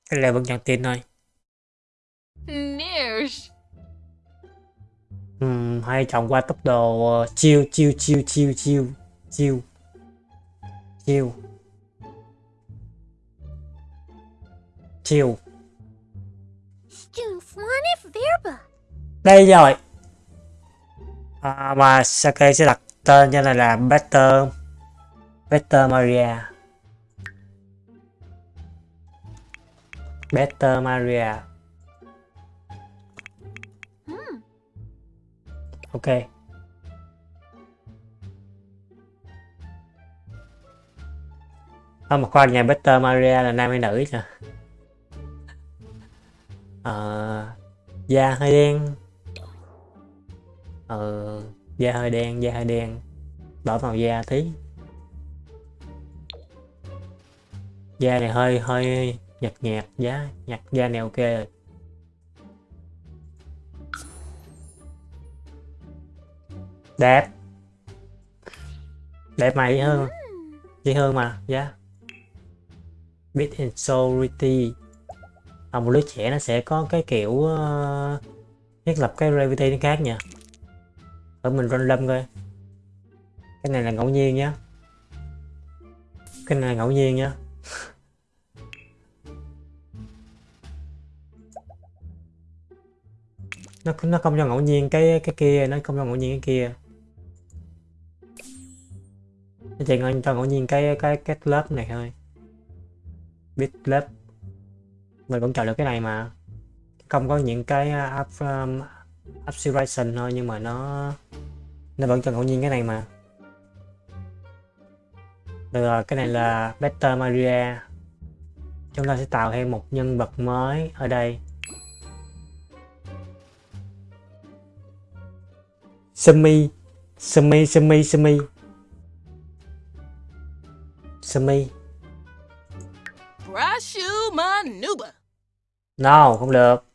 [SPEAKER 1] Cái là vẫn chọn tin thôi. Ừm, hay chọn qua tốc độ uh, chiêu chiêu chiêu chiêu chiêu chiêu chiêu chiêu đây rồi. À, mà Sake sẽ đặt tên cho này là Better Better Maria? Better Maria. Ok. À, mà khoan nhà Better Maria là nam hay nữ nhỉ? Ờ da hơi đen ờ da hơi đen da hơi đen. Bỏ màu da tí. Da này hơi hơi nhạt nhạt giá nhạt da này ok rồi. Đẹp. Đẹp mày hơn. Dễ hơn mà giá Bit and Solidity à, một đứa trẻ nó sẽ có cái kiểu uh, thiết lập cái gravity nó khác nha ở mình random coi. Cái này là ngẫu nhiên nhá. Cái này là ngẫu nhiên nhá. Nó nó không cho ngẫu nhiên cái cái kia nó không cho ngẫu nhiên cái kia. Nó chỉ cho ngẫu nhiên cái cái cái lớp này thôi. Biết lớp. Mình vẫn chọn được cái này mà. Không có những cái uh, abstraction thôi nhưng mà nó nó vẫn cho ngẫu nhiên cái này mà. Được rồi cái này là Better Maria. Chúng ta sẽ tạo thêm một nhân vật mới ở đây. Sumi Sumi Sumi Sumi. Sumi. No không được.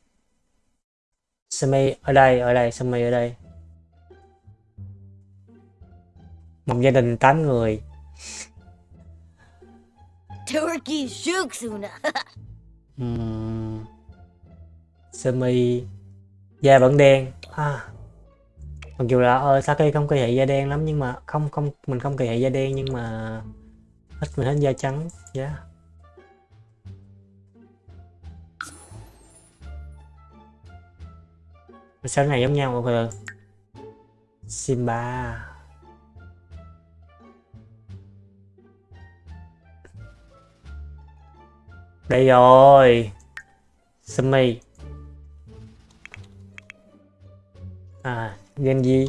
[SPEAKER 1] Sumi ở đây ở đây Sumi ở đây? Một gia đình 8 người.
[SPEAKER 4] Turkey Shuksuna.
[SPEAKER 1] Ừm, sơ mi da vẫn đen? À. mặc dù là ờ Saki không kỳ thị da đen lắm nhưng mà không không mình không kỳ thị da đen nhưng mà thích mình thích da trắng. Dạ sao này giống nhau rồi Simba. Đây rồi. Sumi. À Genji.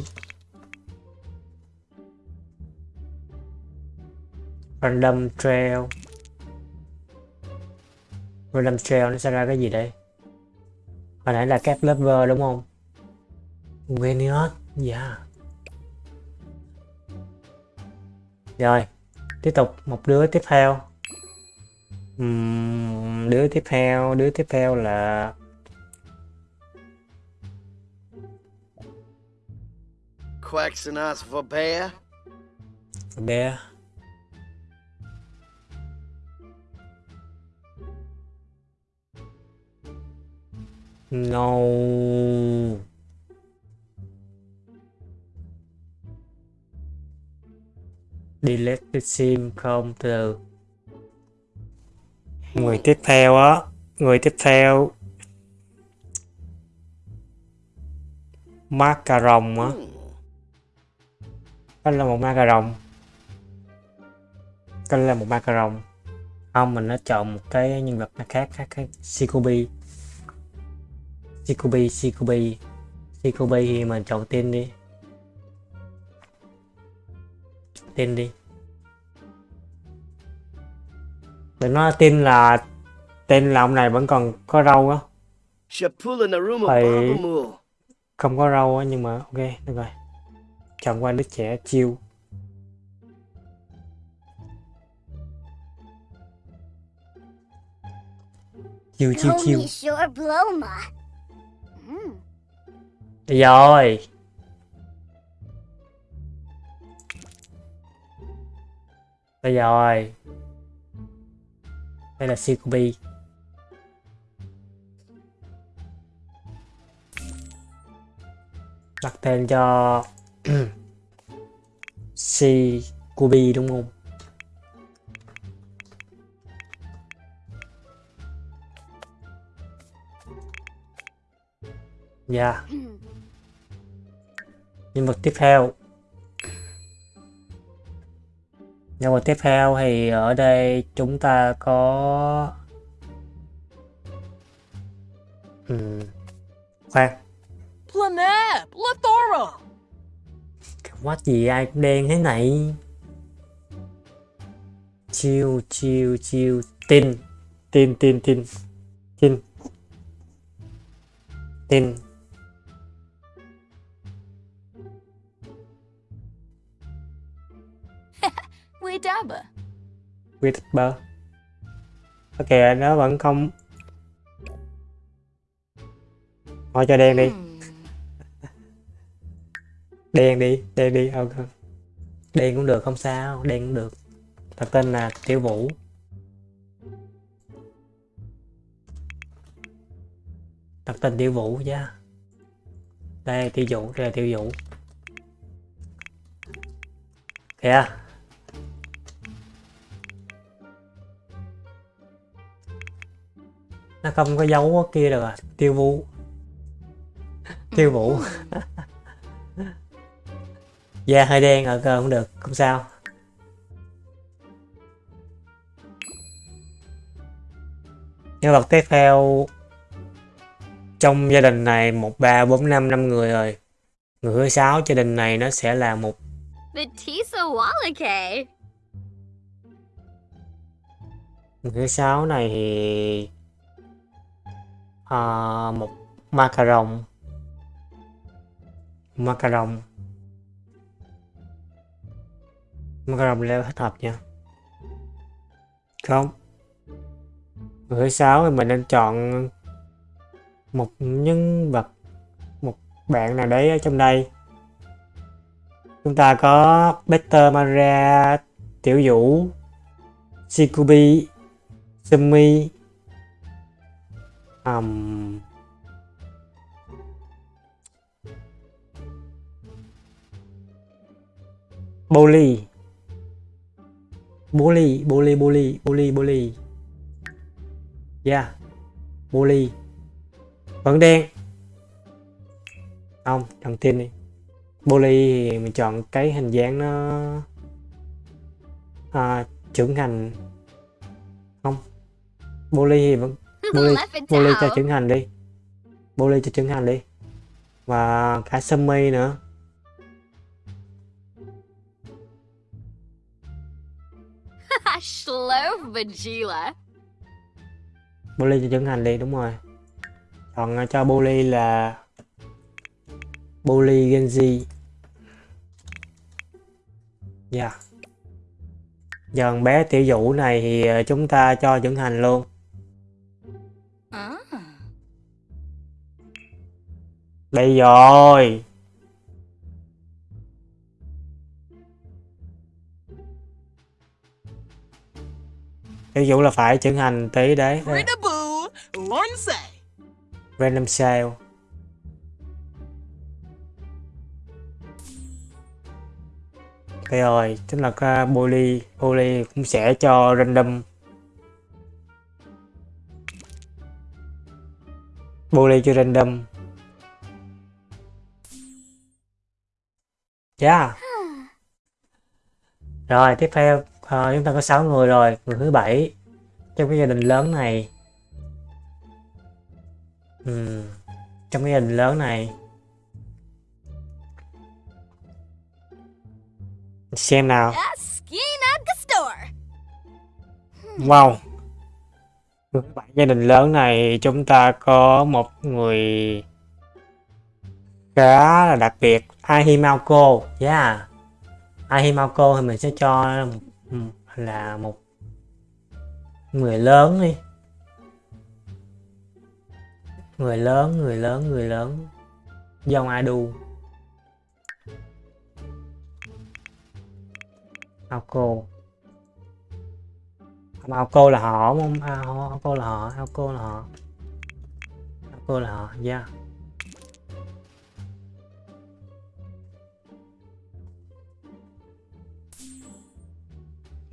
[SPEAKER 1] Random Trail. Random Trail nó sẽ ra cái gì đây? Hồi nãy là Cap Lover đúng không? Veniot? Dạ. Rồi tiếp tục một đứa tiếp theo. Ừm, đứa tiếp theo đứa tiếp theo là
[SPEAKER 2] Quaxanos for bear.
[SPEAKER 1] bé no delete the sim không? Từ người tiếp theo á, người tiếp theo. Macaron á. Đó là một macaron. Đó là một macaron. Không, mình nó chọn một cái nhân vật khác khác khác. Shikobi. Shikobi Shikobi. Shikobi thì mình chọn tên đi. Tên đi. Đừng nói tên là tên là ông này vẫn còn có râu á. Phải- không có râu á nhưng mà ok được rồi. Chọn qua đứa trẻ chiêu. Chiêu chiêu chiêu.
[SPEAKER 4] Mm.
[SPEAKER 1] Được rồi Được rồi. Đây là Shikobi Đặt tên cho Shikobi đúng không? Dạ. Nhân vật tiếp theo nhân vật tiếp theo thì ở đây chúng ta có Ừm, khoan.
[SPEAKER 3] Planep. Lethora.
[SPEAKER 1] cái quát gì ai cũng đen thế này. Chiêu chiêu chiêu. Tin. Tin tin tin. Tin. Tin
[SPEAKER 3] Widaba.
[SPEAKER 1] Whisper ok nó vẫn không. Thôi cho đen đi.
[SPEAKER 3] Hmm.
[SPEAKER 1] đen đi đen đi. Ok. Đen cũng được không sao. Đen cũng được. Thật tên là tiểu vũ. Thật tên tiểu vũ chứ. Đây tiểu vũ đây là tiểu vũ. Kìa nó không có dấu kia được à. Tiêu vũ. Tiêu vũ. Da hơi đen ở cơ cũng được không sao. Nhân vật tiếp theo trong gia đình này một ba bốn năm năm người rồi. Người thứ sáu gia đình này nó sẽ là một người thứ sáu này thì uh, một macaron. Macaron. Macaron leo hết hợp nha. Không. Người thứ sáu thì mình nên chọn một nhân vật một bạn nào đấy ở trong đây. Chúng ta có Peter Maria Tiểu Vũ Shikubi Sumi um, Bully Bully Bully Bully Bully Bully Yeah. Bully Vẫn đen. Không, chọn tin đi. Bully thì mình chọn cái hình dáng nó à, trưởng thành. Không. Bully thì vẫn
[SPEAKER 4] It
[SPEAKER 1] Bully cho trưởng thành đi. Bully cho trưởng thành đi. Và cả Summy nữa.
[SPEAKER 4] Slow.
[SPEAKER 1] Bully cho trưởng thành đi đúng rồi. Chọn uh, cho Bully là Bully Genji. Dạ. Giờ thằng bé tiểu vũ này thì uh, chúng ta cho trưởng thành luôn đây rồi. Tiểu vũ là phải trưởng thành tí đấy. Random sale. Đây rồi, chính là cái bully, bully cũng sẽ cho random. Bully cho random Yeah Rồi, tiếp theo ờ, chúng ta có 6 người rồi, người thứ bảy trong cái gia đình lớn này. Ừm, trong cái gia đình lớn này. Xem nào. Wow. Người thứ bảy gia đình lớn này chúng ta có một người khá là đặc biệt. Ahimako yeah. Ahimako thì mình sẽ cho ừ, là một người lớn đi. Người lớn người lớn người lớn. Dòng Adu Aoko Aoko là họ không? À, Aoko là họ Aoko là họ. Aoko là họ yeah.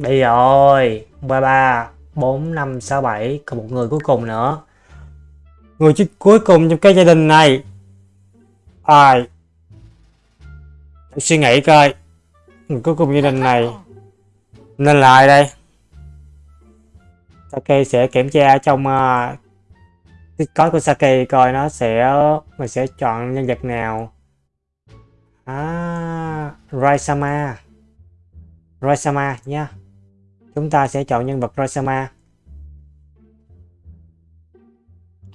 [SPEAKER 1] Đi rồi, ba ba bốn năm sáu bảy còn một người cuối cùng nữa. Người cuối cùng trong cái gia đình này. Ai? Suy nghĩ coi. Người cuối cùng gia đình này nên là ai đây? Sake sẽ kiểm tra trong à, uh, Discord của Sake coi nó sẽ mình sẽ chọn nhân vật nào. À, Raisama. Raisama nha. Chúng ta sẽ chọn nhân vật Rosama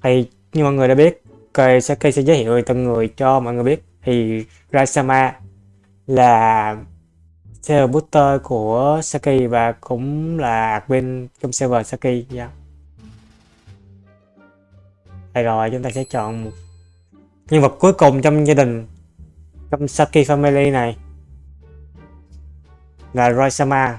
[SPEAKER 1] Thì như mọi người đã biết, cây Sake sẽ giới thiệu từng người cho mọi người biết. Thì Raisama là server booster của Saki và cũng là admin trong server Saki. Yeah. Đây rồi, chúng ta sẽ chọn một nhân vật cuối cùng trong gia đình trong Saki Family này là Roisama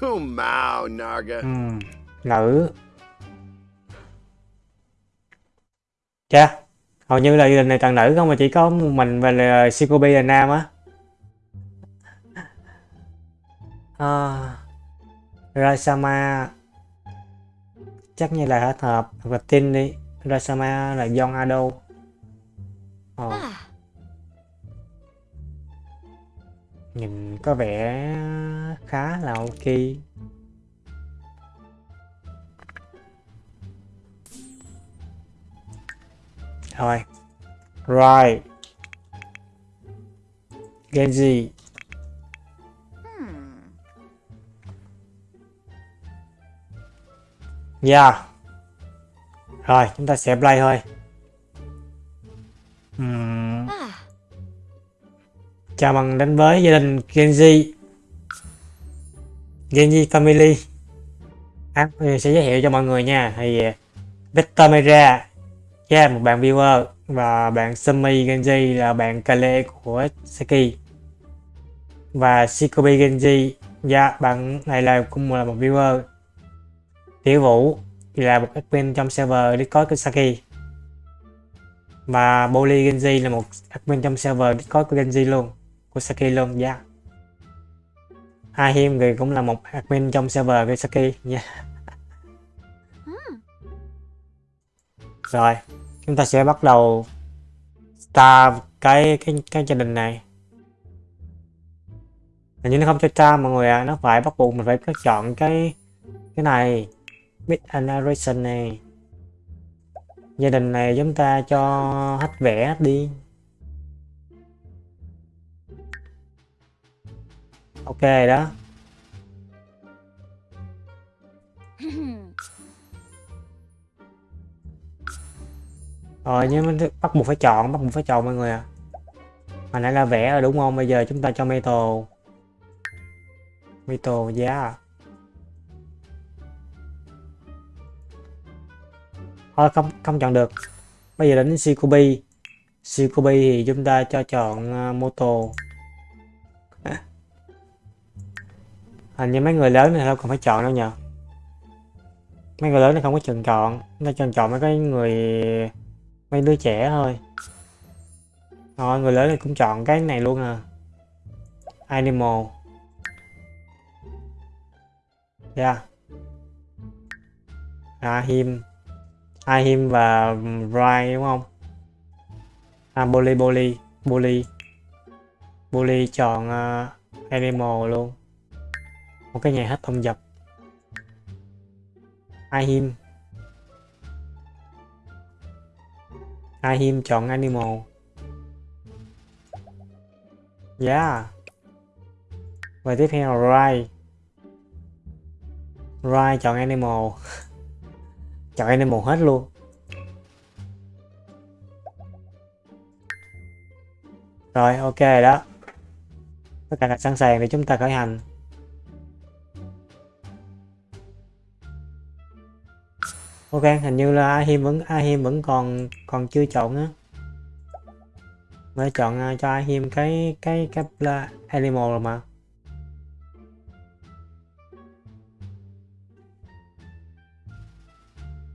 [SPEAKER 2] Kumau, Narga.
[SPEAKER 1] Ừm, nữ Chà, hầu như là gia đình này toàn nữ không mà chỉ có một mình và là Shikobi là nam á. À, Raisama chắc như là hết hợp hoặc là tin đi. Raisama là Yon Ado. Ồ,
[SPEAKER 4] Ah,
[SPEAKER 1] nhìn có vẻ khá là ok rồi right Genji
[SPEAKER 3] gì
[SPEAKER 1] Yeah. Rồi, chúng ta sẽ play thôi.
[SPEAKER 4] uhm
[SPEAKER 1] chào mừng đến với gia đình Genji Genji Family. À, mình sẽ giới thiệu cho mọi người nha. Thì à, Victor Mera yeah, một bạn viewer và bạn Sumi Genji là bạn Kale của Saki và Shikobi Genji yeah, dạ, bạn này là cũng là một viewer. Tiểu Vũ thì là một admin trong server Discord của Saki. Và Boli Genji là một admin trong server Discord của Genji luôn của Saki luôn dạ. Hai Ahim thì cũng là một admin trong server của Saki, nha. Rồi, chúng ta sẽ bắt đầu start cái cái cái gia đình này. Hình như nó không cho start mọi người ạ à. nó phải bắt buộc mình phải chọn cái cái này, Mid narration này. Gia đình này chúng ta cho hết vẽ đi. Ok đó. Rồi nhưng bắt buộc phải chọn bắt buộc phải chọn mọi người à hồi nãy là vẽ rồi đúng không? Bây giờ chúng ta cho metal. Metal giá thôi không không chọn được. Bây giờ đến Shikobi Shikobi thì chúng ta cho chọn ờ, uh, moto hình như mấy người lớn này đâu còn phải chọn đâu nhờ. Mấy người lớn này không có trường chọn nó chọn chọn mấy cái người mấy đứa trẻ thôi. Rồi người lớn này cũng chọn cái này luôn à. Animal. Dạ. À, yeah Ahim Ahim à, và Rai đúng không? À Bully Bully Bully Bully chọn uh, animal luôn một cái nhà hết thông dập. Ahim Ahim chọn animal. Yeah. Và tiếp theo là Rai. Rai chọn animal. Chọn animal hết luôn. Rồi, ok đó. Tất cả đã sẵn sàng để chúng ta khởi hành. Ok, hình như là Ahim vẫn Ahim vẫn còn còn chưa chọn á. Mới chọn uh, cho Ahim cái cái cái là animal rồi mà.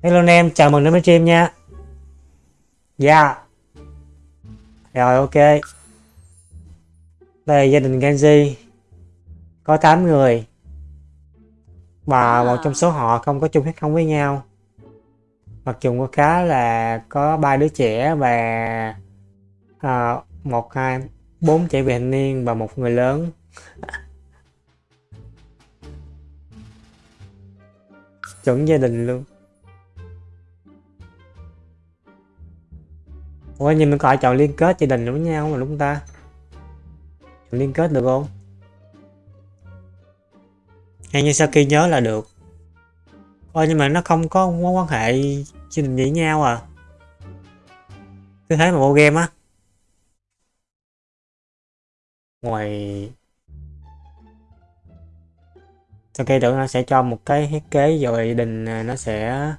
[SPEAKER 1] Hello anh em, chào mừng đến với stream nha. Dạ. Yeah. Rồi ok. Đây gia đình Genji. Có 8 người. Và một trong số họ không có chung huyết không với nhau mặc dù có khá là có ba đứa trẻ và à, một hai bốn trẻ vị thành niên và một người lớn. Chuẩn gia đình luôn. Ủa nhưng mình có chọn liên kết gia đình với nhau mà đúng ta? Chọn liên kết được không? Hay như sau khi nhớ là được. Ôi nhưng mà nó không có mối quan hệ chứ đình với nhau à. Cứ thế mà vô game á. Ngoài Sau khi được nó sẽ cho một cái thiết kế rồi gia đình à, nó sẽ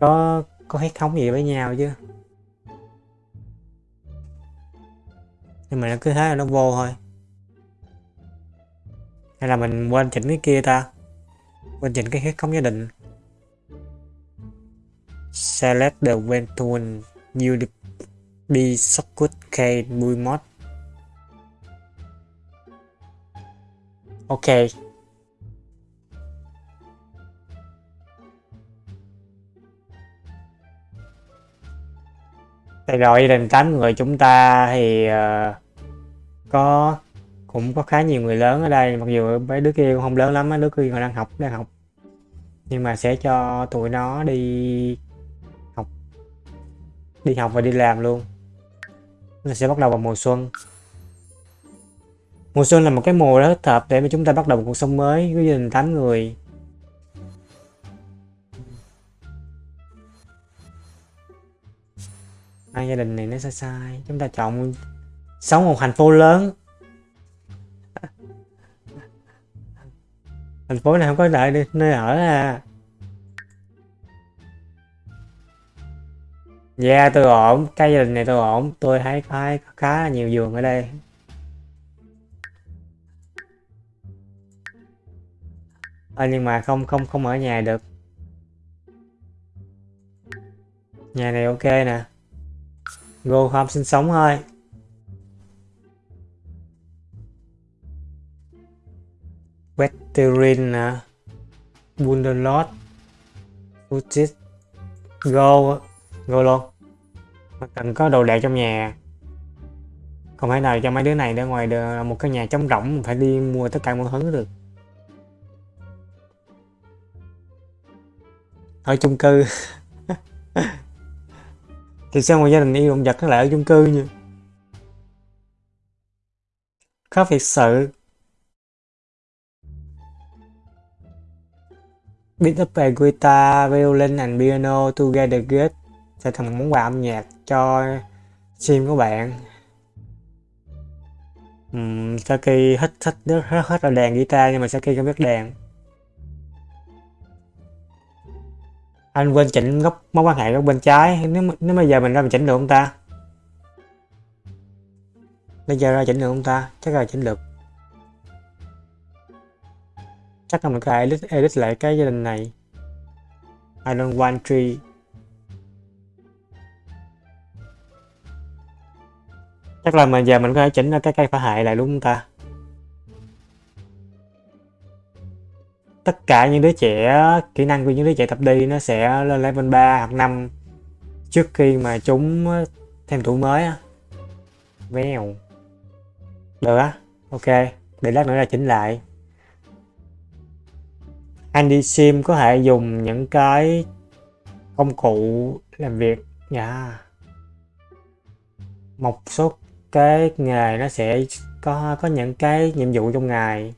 [SPEAKER 1] có có hết thống gì với nhau chứ? Nhưng mà nó cứ thế là nó vô thôi. Hay là mình quên chỉnh cái kia ta? Quên chỉnh cái hết thống gia đình select the when tool you be socket k. Mod ok. Đây rồi gia đình 8 người chúng ta thì uh, có cũng có khá nhiều người lớn ở đây. Mặc dù mấy đứa kia cũng không lớn lắm đứa kia còn đang học đang học. Nhưng mà sẽ cho tụi nó đi đi học và đi làm luôn. Nó sẽ bắt đầu vào mùa xuân. Mùa xuân là một cái mùa rất thích hợp để mà chúng ta bắt đầu một cuộc sống mới với gia đình 8 người. Hai gia đình này nó sai sai, chúng ta chọn sống một thành phố lớn. Thành phố này không có đợi nơi ở à. Yeah, tôi ổn. Cái gia đình này tôi ổn. Tôi thấy có, khá là nhiều giường ở đây. À, nhưng mà không không không ở nhà được. Nhà này ok nè. Go home sinh sống thôi. Veteran nè. Wonderlord. Futis. Go Go luôn. Mà cần có đồ đạc trong nhà. Không thể nào cho mấy đứa này ra ngoài được. Một cái nhà trống rỗng phải đi mua tất cả mọi thứ được. Ở chung cư. Thì sao một gia đình yêu động vật nó lại ở chung cư nhỉ? Khó việc sự Beat up a guitar, violin and piano together good sẽ thành một món quà âm nhạc cho sim của bạn? Uhm, Saki hết thích rất hết hết là đàn guitar nhưng mà Saki không biết đàn. Anh quên chỉnh góc mối quan hệ góc bên trái. Nếu nếu bây giờ mình ra mình chỉnh được không ta? Bây giờ ra chỉnh được không ta? Chắc là chỉnh được. Chắc là mình có edit, edit lại cái gia đình này. I don't want tree. Chắc là mình giờ mình có thể chỉnh cái cây phá hại lại đúng không ta. Tất cả những đứa trẻ, kỹ năng của những đứa trẻ tập đi nó sẽ lên level 3 hoặc 5 trước khi mà chúng thêm thủ mới á. Vèo. Được á. Ok. Để lát nữa là chỉnh lại. Andy Sim có thể dùng những cái công cụ làm việc. Dạ. Yeah. một số cái nghề nó sẽ có có những cái nhiệm vụ trong ngày.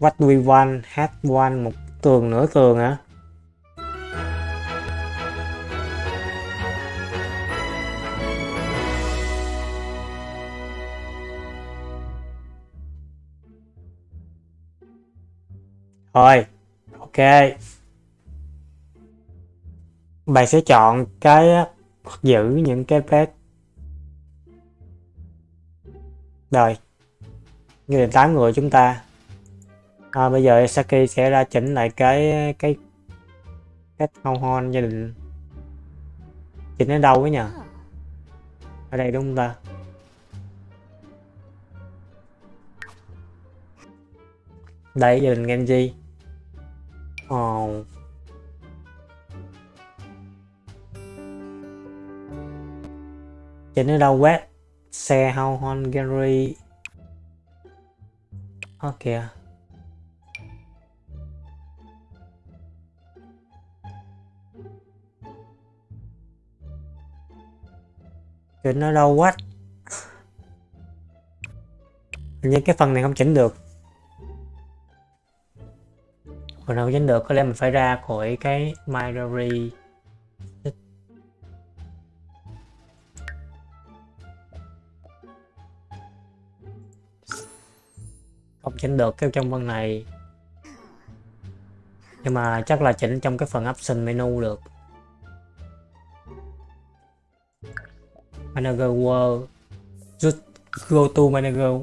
[SPEAKER 1] What we want, hát one, một tường nửa tường hả? Thôi, ok bạn sẽ chọn cái giữ những cái pet rồi như là 8 người chúng ta. À, bây giờ Saki sẽ ra chỉnh lại cái cái cái hon hon gia đình. Chỉnh ở đâu ấy nhỉ? Ở đây đúng không ta? Đây gia đình Genji. Oh. Trên nó đâu web xe how Hungary ok trên nó đâu quá? Như cái phần này không chỉnh được. Phần nào chỉnh được, có lẽ mình phải ra khỏi cái my không chỉnh được cái trong phần này. Nhưng mà chắc là chỉnh trong cái phần option menu được. Manager world. Just go to manager.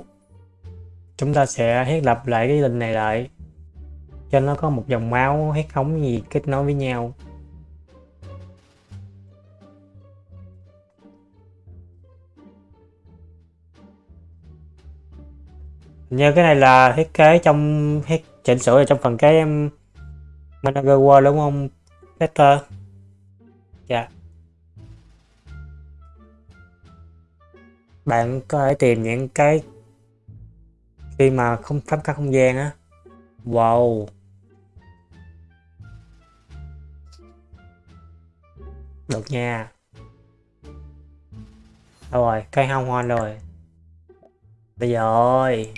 [SPEAKER 1] Chúng ta sẽ thiết lập lại cái link này lại. Cho nó có một dòng máu, hết khống gì kết nối với nhau. Như cái này là thiết kế trong thiết chỉnh sửa ở trong phần cái, em, manager world đúng không, Peter? Dạ. Bạn có thể tìm những cái khi mà không, khám phá không gian á. Wow. Được nha. Rồi cây hông hoa rồi. Bây giờ ơi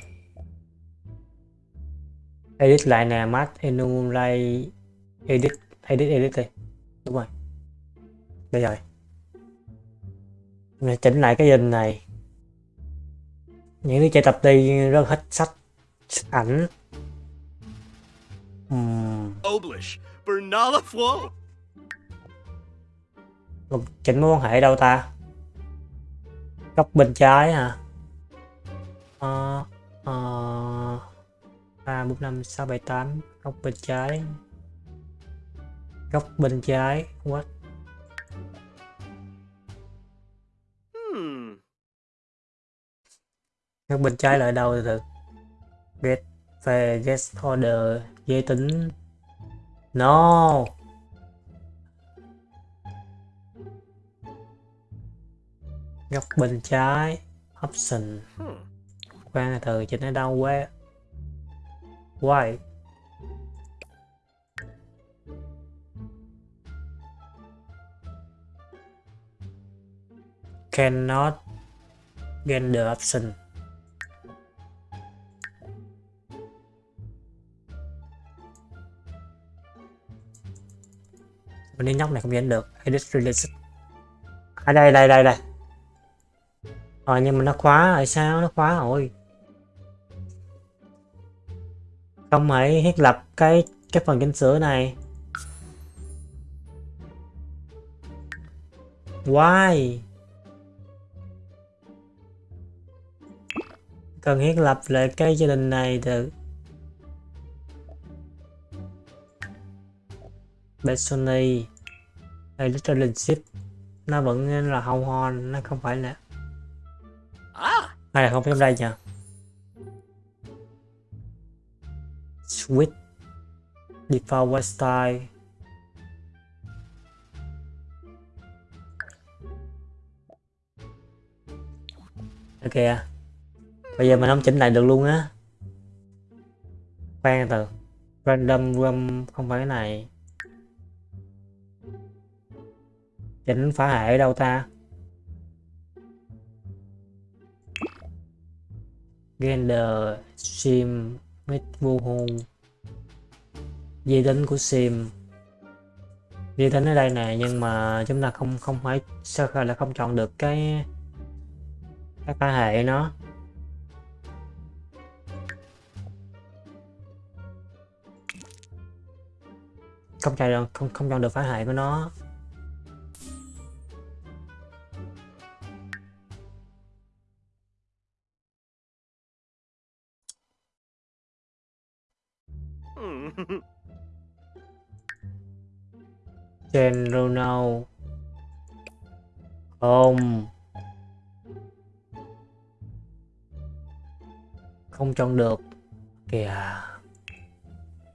[SPEAKER 1] edit lại nè math enumerate edit edit edit đi. Đúng rồi. Đây rồi. Mình chỉnh lại cái hình này. Những đứa trẻ tập đi rất hết sách ảnh. Một chỉnh mối quan hệ đâu ta? Góc bên trái hả? Ờ ờ ba bốn năm sáu bảy tám. Góc bên trái. Góc bên trái. What?
[SPEAKER 2] Hmm.
[SPEAKER 1] góc bên trái là ở đâu từ get về get order. Giới tính. No. Góc bên trái. Option.
[SPEAKER 2] Hmm.
[SPEAKER 1] khoan từ chỉnh ở đâu quá why? Cannot gender option. Mình đi nhóc này không nhận được. Edit release. Ở đây đây đây đây. Rồi nhưng mà nó khóa rồi, sao nó khóa rồi? Không hãy thiết lập cái cái phần chỉnh sửa này. Why? Cần thiết lập lại cái gia đình này từ Betsony Relationship nó vẫn là hông hon nó không phải là
[SPEAKER 2] Ah.
[SPEAKER 1] hay là không phải đây nhỉ Switch Default website Style Ok à. Bây giờ mình không chỉnh lại được luôn á. Khoan từ. Random room không phải cái này. Chỉnh phá hệ ở đâu ta? Gender Sim Mít vô hôn Giới tính của Sim. Giới tính ở đây nè, nhưng mà chúng ta không không phải, sao khởi là không chọn được cái cái phá hệ nó? Không chọn được, không không chọn được phá hệ của nó. Trên Ronald không. Không chọn được. Kìa.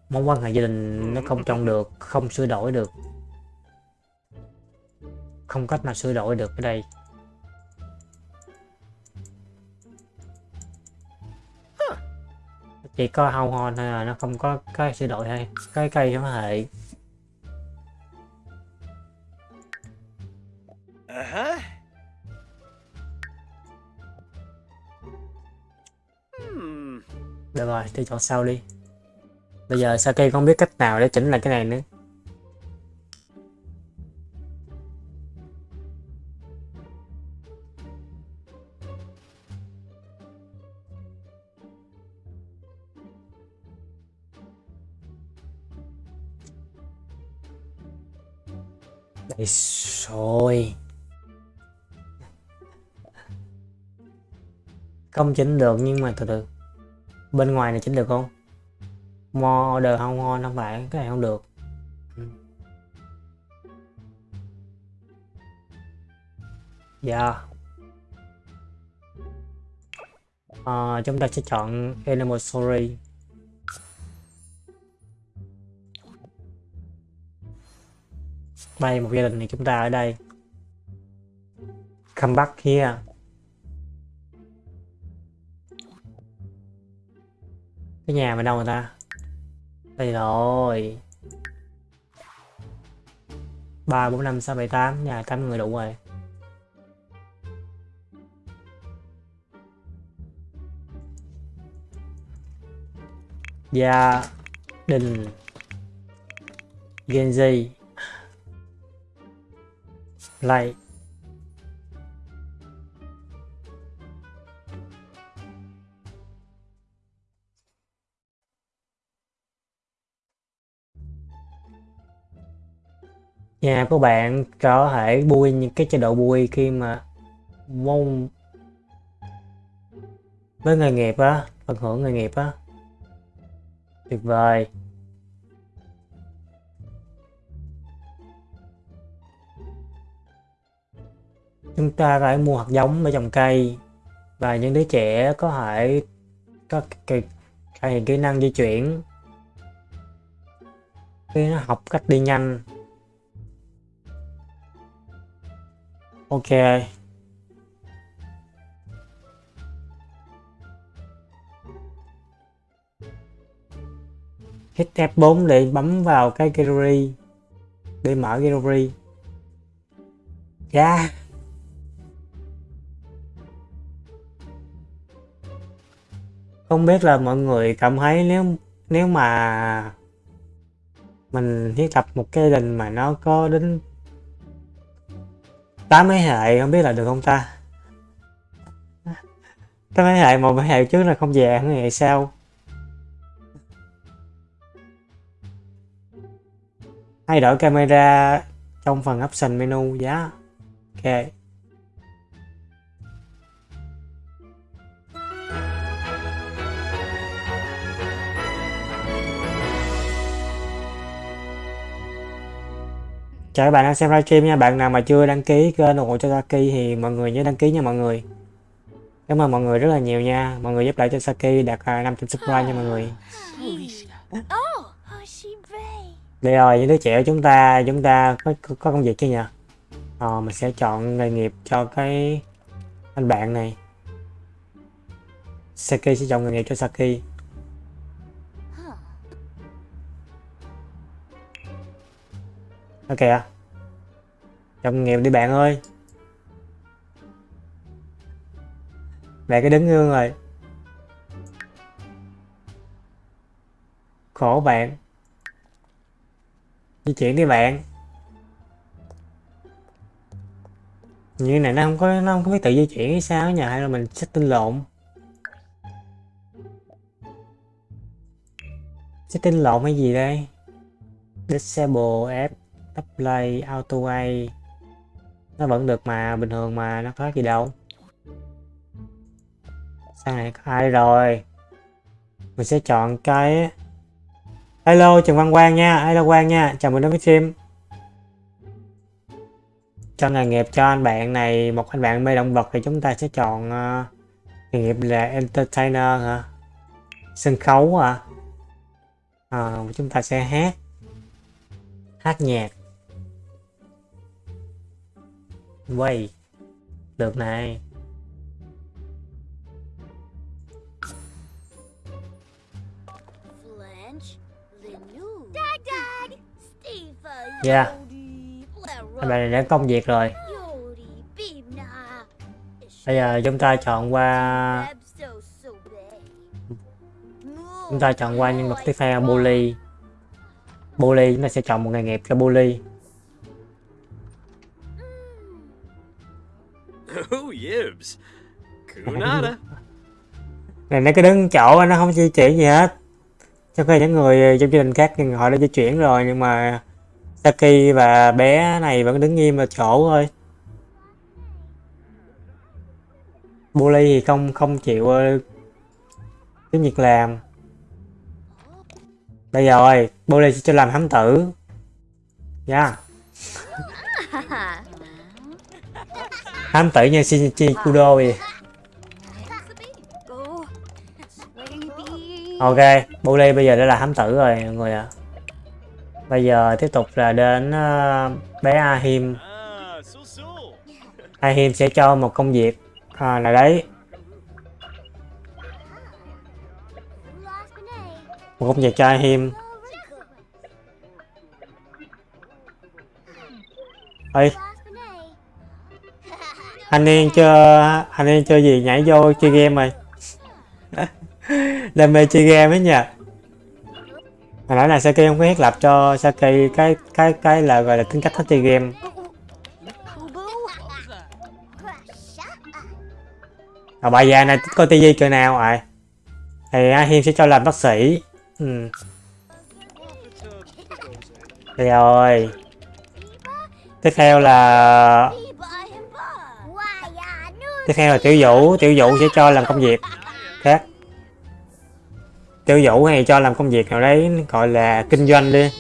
[SPEAKER 1] Mối quan hệ gia đình nó không chọn được. Không sửa đổi được. Không cách nào sửa đổi được ở đây. Chỉ có hao hon thôi à nó không có cái sửa đổi hay. Cái cây nó hệ Được rồi, tôi chọn sau đi. Bây giờ Saki không biết cách nào để chỉnh lại cái này nữa. Đây rồi. Không chỉnh được nhưng mà từ từ. Bên ngoài này chỉnh được không? order không ngon không phải, cái này không được. dạ Dạ. à, chúng ta sẽ chọn Animal Story. Đây một gia đình thì chúng ta ở đây. Come back here. Cái nhà mình đâu người ta? Đây rồi. ba, bốn, năm, sáu, bảy, tám nhà tám người đủ rồi. gia đình Genji lại Nhà của bạn có thể bui những cái chế độ bui khi mà mong với nghề nghiệp á, phần hưởng nghề nghiệp á. Tuyệt vời. Chúng ta phải mua hạt giống để trồng cây và những đứa trẻ có thể có cái cải kỹ năng di chuyển khi nó học cách đi nhanh ok. Hit F4 để bấm vào cái gallery. Để mở gallery. Yeah không biết là mọi người cảm thấy nếu nếu mà mình thiết lập một cái đình mà nó có đến tám mấy hệ không biết là được không ta? Tám mấy hệ một mấy hệ trước là không về mấy hệ sau thay đổi camera trong phần option menu giá ok. Chào các bạn đang xem livestream nha. Bạn nào mà chưa đăng ký kênh ủng hộ cho Saki thì mọi người nhớ đăng ký nha mọi người. Cảm ơn mọi người rất là nhiều nha. Mọi người giúp đỡ cho Saki đạt 500 subscribe nha mọi người. Đây rồi những đứa trẻ của chúng ta chúng ta có có, có công việc chưa nhỉ? Ờ, mình sẽ chọn nghề nghiệp cho cái anh bạn này. Saki sẽ chọn nghề nghiệp cho Saki. Ok kìa. Trong nghiệp đi bạn ơi. Mẹ cái đứng gương rồi. Khổ bạn. Di chuyển đi bạn. Như này nó không có, nó không có biết tự di chuyển hay sao nhà hay là mình setting lộn. Setting lộn hay gì đây? Disable app play auto way. Nó vẫn được mà bình thường mà nó có gì đâu. Sang này có ai rồi? Mình sẽ chọn cái hello trần văn quang nha. Hello quang nha. Chào mừng đến với stream. Cho nghề nghiệp cho anh bạn này một anh bạn mê động vật thì chúng ta sẽ chọn uh, nghề nghiệp là entertainer hả? Sân khấu hả? À, chúng ta sẽ hát. Hát nhạc. Quay được này.
[SPEAKER 4] Steve.
[SPEAKER 1] Yeah. Anh bạn này đã công việc rồi. Bây giờ chúng ta chọn qua chúng ta chọn qua nhân vật tiếp theo bully. Bully chúng ta sẽ chọn một nghề nghiệp cho bully
[SPEAKER 2] Oh, yibs. Kunada.
[SPEAKER 1] này nó cứ đứng chỗ nó không di chuyển gì hết trong khi những người trong gia đình khác nhưng họ đã di chuyển rồi nhưng mà Saki và bé này vẫn đứng nghiêm ở chỗ thôi bully thì không không chịu ờ, tiếng việc làm bây giờ rồi bully sẽ cho làm thám tử yeah. hám tử như Shinichi Kudo vậy ok bully bây giờ đã là hám tử rồi mọi người ạ. Bây giờ tiếp tục là đến uh, bé Ahim. Ahim sẽ cho một công việc à, là đấy. Một công việc cho Ahim.
[SPEAKER 4] Ê,
[SPEAKER 1] anh em chơi, anh em chơi gì? Nhảy vô chơi game rồi đam mê chơi game ấy nha hồi nãy là Saki không có thiết lập cho Saki cái cái cái là gọi là tính cách thích chơi game. À bà già này có coi tivi kiểu nào rồi? Thì A Hiên sẽ cho làm bác sĩ. Ừ. rồi. Tiếp theo là tiếp theo là tiểu vũ tiểu vũ sẽ cho làm công việc khác. Tiểu vũ hay cho làm công việc nào đấy gọi là kinh doanh đi.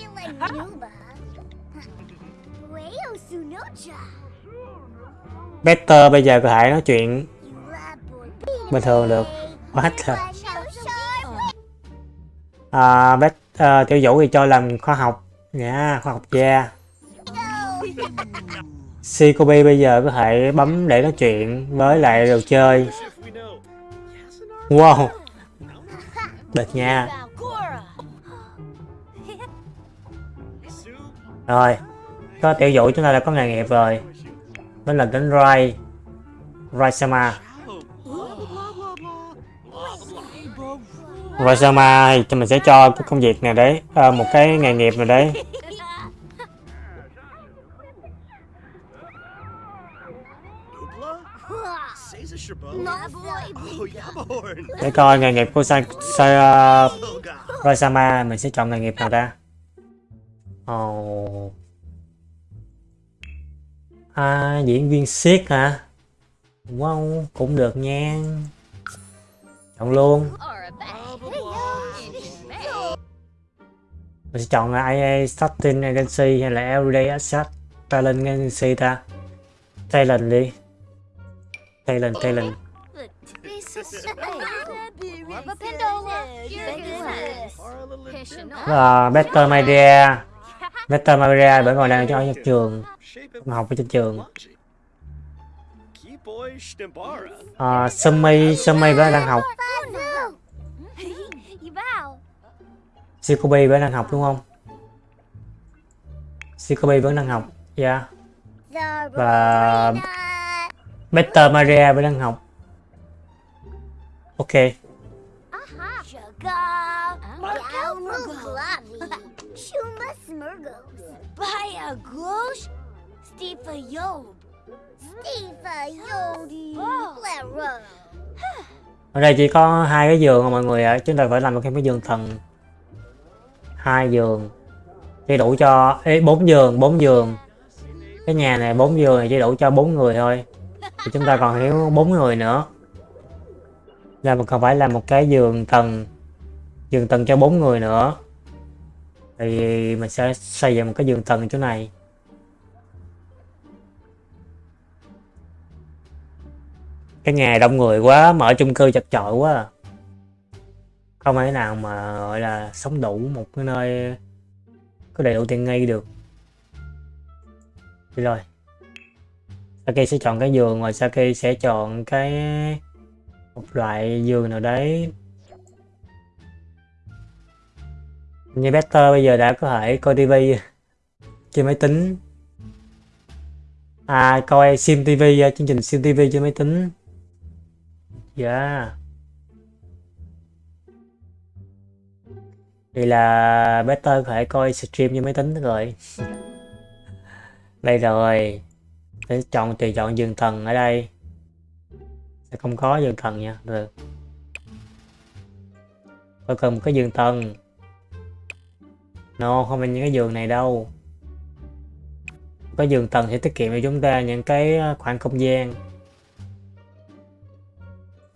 [SPEAKER 1] Better bây giờ có thể nói chuyện bình thường được. What the à, Bet, à, tiểu vũ thì cho làm khoa học. Nha khoa học gia. Sikobi bây giờ có thể bấm để nói chuyện với lại đồ chơi. Wow. Được nha. Rồi có tiểu vũ chúng ta đã có nghề nghiệp rồi. Đó là đến Rai Rai Sama. Rai Sama thì mình sẽ cho cái công việc này đấy à, một cái nghề nghiệp này đấy. Để coi nghề nghiệp của sa sa uh, mình sẽ chọn nghề nghiệp nào ta? Oh. à, diễn viên siết hả? Wow cũng được nha. Chọn luôn. Mình sẽ chọn IA Starting Agency hay là Everyday Asset Talent Agency ta. Talent đi. Talent Talent. Ờ, và Better Media Better Media bởi còn đang cho ở trường. Học ở trên trường.
[SPEAKER 2] Ờ,
[SPEAKER 1] à, Sumi Sumi vẫn đang học. Shikobi vẫn đang học đúng không? Shikobi vẫn đang học yeah và Better Maria vẫn đang học ok. Ở đây chỉ có hai cái giường mà mọi người ạ. Chúng ta phải làm một cái giường thần. Hai giường. Chỉ đủ cho Ê, bốn giường bốn giường. Cái nhà này bốn giường này chỉ đủ cho bốn người thôi. Thì chúng ta còn thiếu bốn người nữa là mình còn phải làm một cái giường tầng giường tầng cho bốn người nữa. Thì mình sẽ xây dựng một cái giường tầng chỗ này. Cái ngày đông người quá mở chung cư chật chội quá à. không thể nào mà, gọi là, sống đủ một cái nơi có đầy đủ tiện nghi được. Đi rồi. Saki sẽ chọn cái giường, rồi Saki sẽ chọn cái một loại giường nào đấy. Như Better bây giờ đã có thể coi tivi trên máy tính. À coi sim tv à, chương trình sim tv trên máy tính. Dạ. Thì là Better có thể coi stream trên máy tính rồi. Đây rồi. Để chọn, tùy chọn giường thần ở đây sẽ không có giường thần nha, được. Tôi cần một cái giường tầng. no, không phải những cái giường này đâu. Cái giường tầng sẽ tiết kiệm cho chúng ta những cái à, khoảng không gian.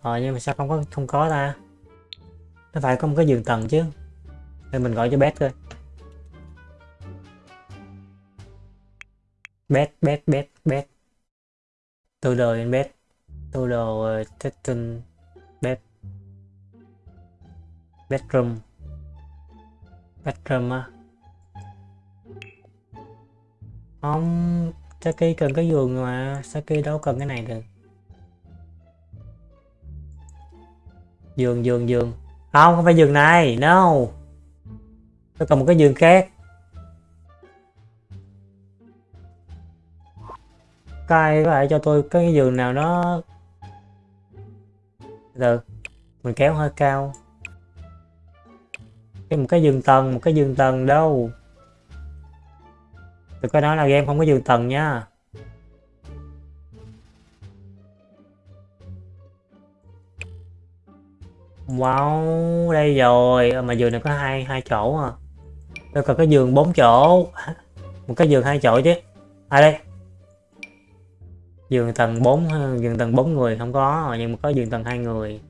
[SPEAKER 1] Ờ nhưng mà sao không có không có ta? Nó phải có một cái giường tầng chứ. Thì mình gọi cho bét thôi bét bét bét bét từ đời anh bét Total đồ ờ, testing bed bedroom. Bedroom á. Không, Saki cần cái giường mà, Saki đâu cần cái này được. Giường giường giường. Không không phải giường này, no. Tôi cần một cái giường khác. Cai có thể cho tôi cái giường nào nó giờ, mình kéo hơi cao. Cái một cái giường tầng, một cái giường tầng đâu? Tôi có nói là game không có giường tầng nha. Wow, đây rồi. Ờ, mà giường này có hai hai chỗ à. Tôi cần cái giường bốn chỗ. Một cái giường hai chỗ chứ. À đây giường tầng 4 giường tầng 4 người không có nhưng mà có giường tầng hai người.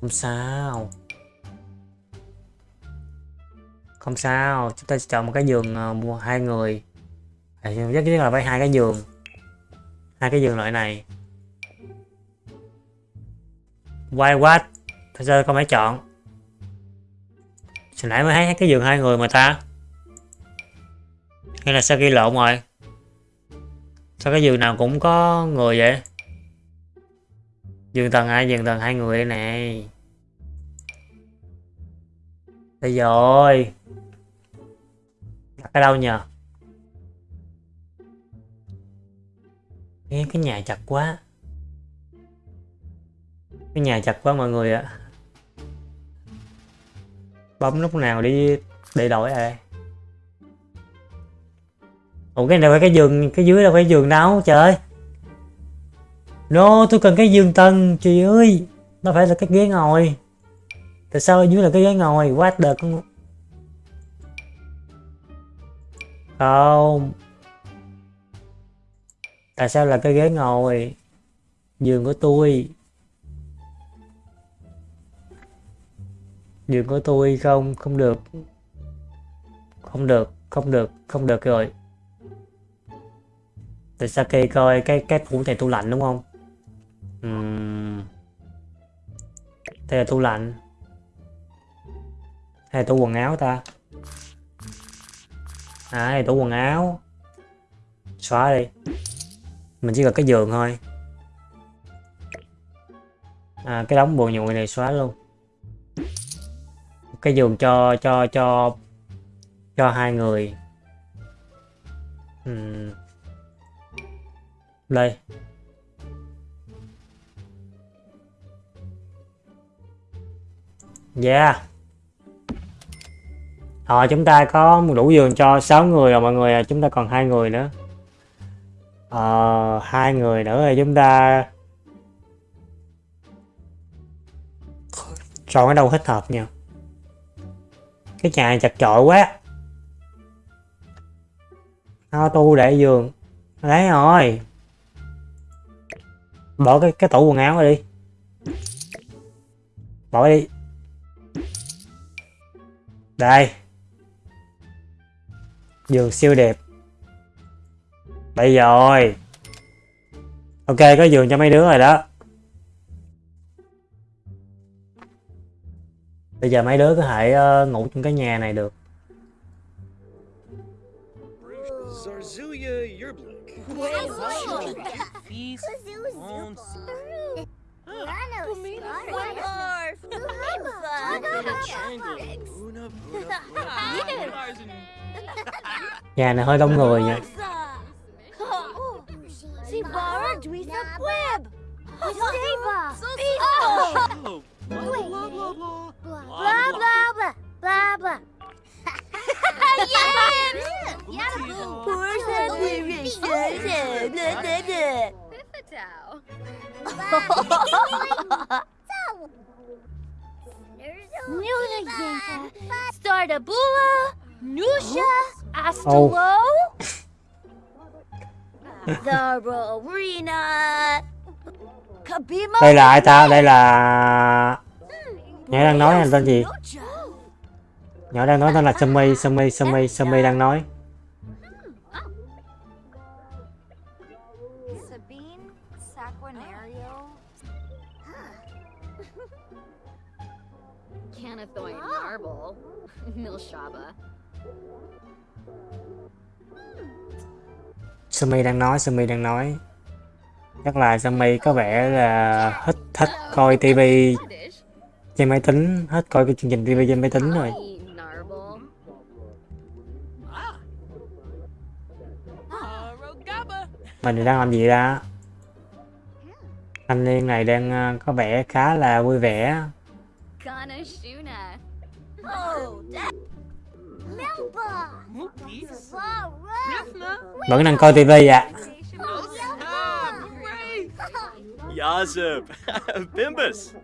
[SPEAKER 1] Không sao. Không sao chúng ta sẽ chọn một cái giường ờ, mua hai người. À, chắc chắn là phải hai cái giường. Hai cái giường loại này. Why what? Tại sao không phải chọn? Hồi nãy mới thấy cái giường hai người mà ta. Hay là sao ghi lộn rồi? Sao cái giường nào cũng có người vậy? Giường tầng hai, giường tầng hai người đây này. Đây rồi. Đặt ở đâu nhờ? Nghe cái nhà chặt quá. Cái nhà chặt quá mọi người ạ. Bấm lúc nào đi để đổi à? Ủa, cái này phải cái giường, cái dưới đâu phải giường đâu, trời no tôi cần cái giường tầng chị ơi. Nó phải là cái ghế ngồi. Tại sao ở dưới là cái ghế ngồi? What the con không. Tại sao là cái ghế ngồi? Giường của tôi. Giường của tôi không không được. Không được không được không được rồi tại Saki coi cái cái tủ này tủ lạnh đúng không? Uhm. đây là tủ lạnh. Hay là tủ quần áo ta. À đây là tủ quần áo. Xóa đi. Mình chỉ cần cái giường thôi. À cái đống bùa nhụy này xóa luôn. Cái giường cho cho cho cho hai người. Uhm đây. Yeah. Rồi chúng ta có đủ giường cho 6 người rồi mọi người chúng ta còn hai người nữa. Ờ hai người nữa thì chúng ta chọn ở đâu thích hợp nha. Cái nhà này chặt chội quá. Auto để giường. Đấy rồi bỏ cái cái tủ quần áo ra đi. Bỏ đi. Đây. Giường siêu đẹp. Đây rồi. Ok có giường cho mấy đứa rồi đó. Bây giờ mấy đứa có thể uh, ngủ trong cái nhà này được. Nhà này hơi đông người nha
[SPEAKER 4] lyrics? Nuna Startabula, Nusha, Astolo, the Rowena, Kabima.
[SPEAKER 1] đây là ai ta? Đây là nhỏ đang nói là tên gì? Nhỏ đang nói tên là Sumi Sumi Sumi Sumi đang nói Sumi đang nói Sumi đang nói. Chắc là Sumi có vẻ là thích thích coi tivi
[SPEAKER 5] Dish.
[SPEAKER 1] trên máy tính hết coi cái chương trình tivi trên máy tính rồi. Mình đang làm gì ra? Thanh niên này đang ờ, có vẻ khá là vui vẻ vẫn đang coi tivi ạ
[SPEAKER 2] hooray. Yazib. Bimbus.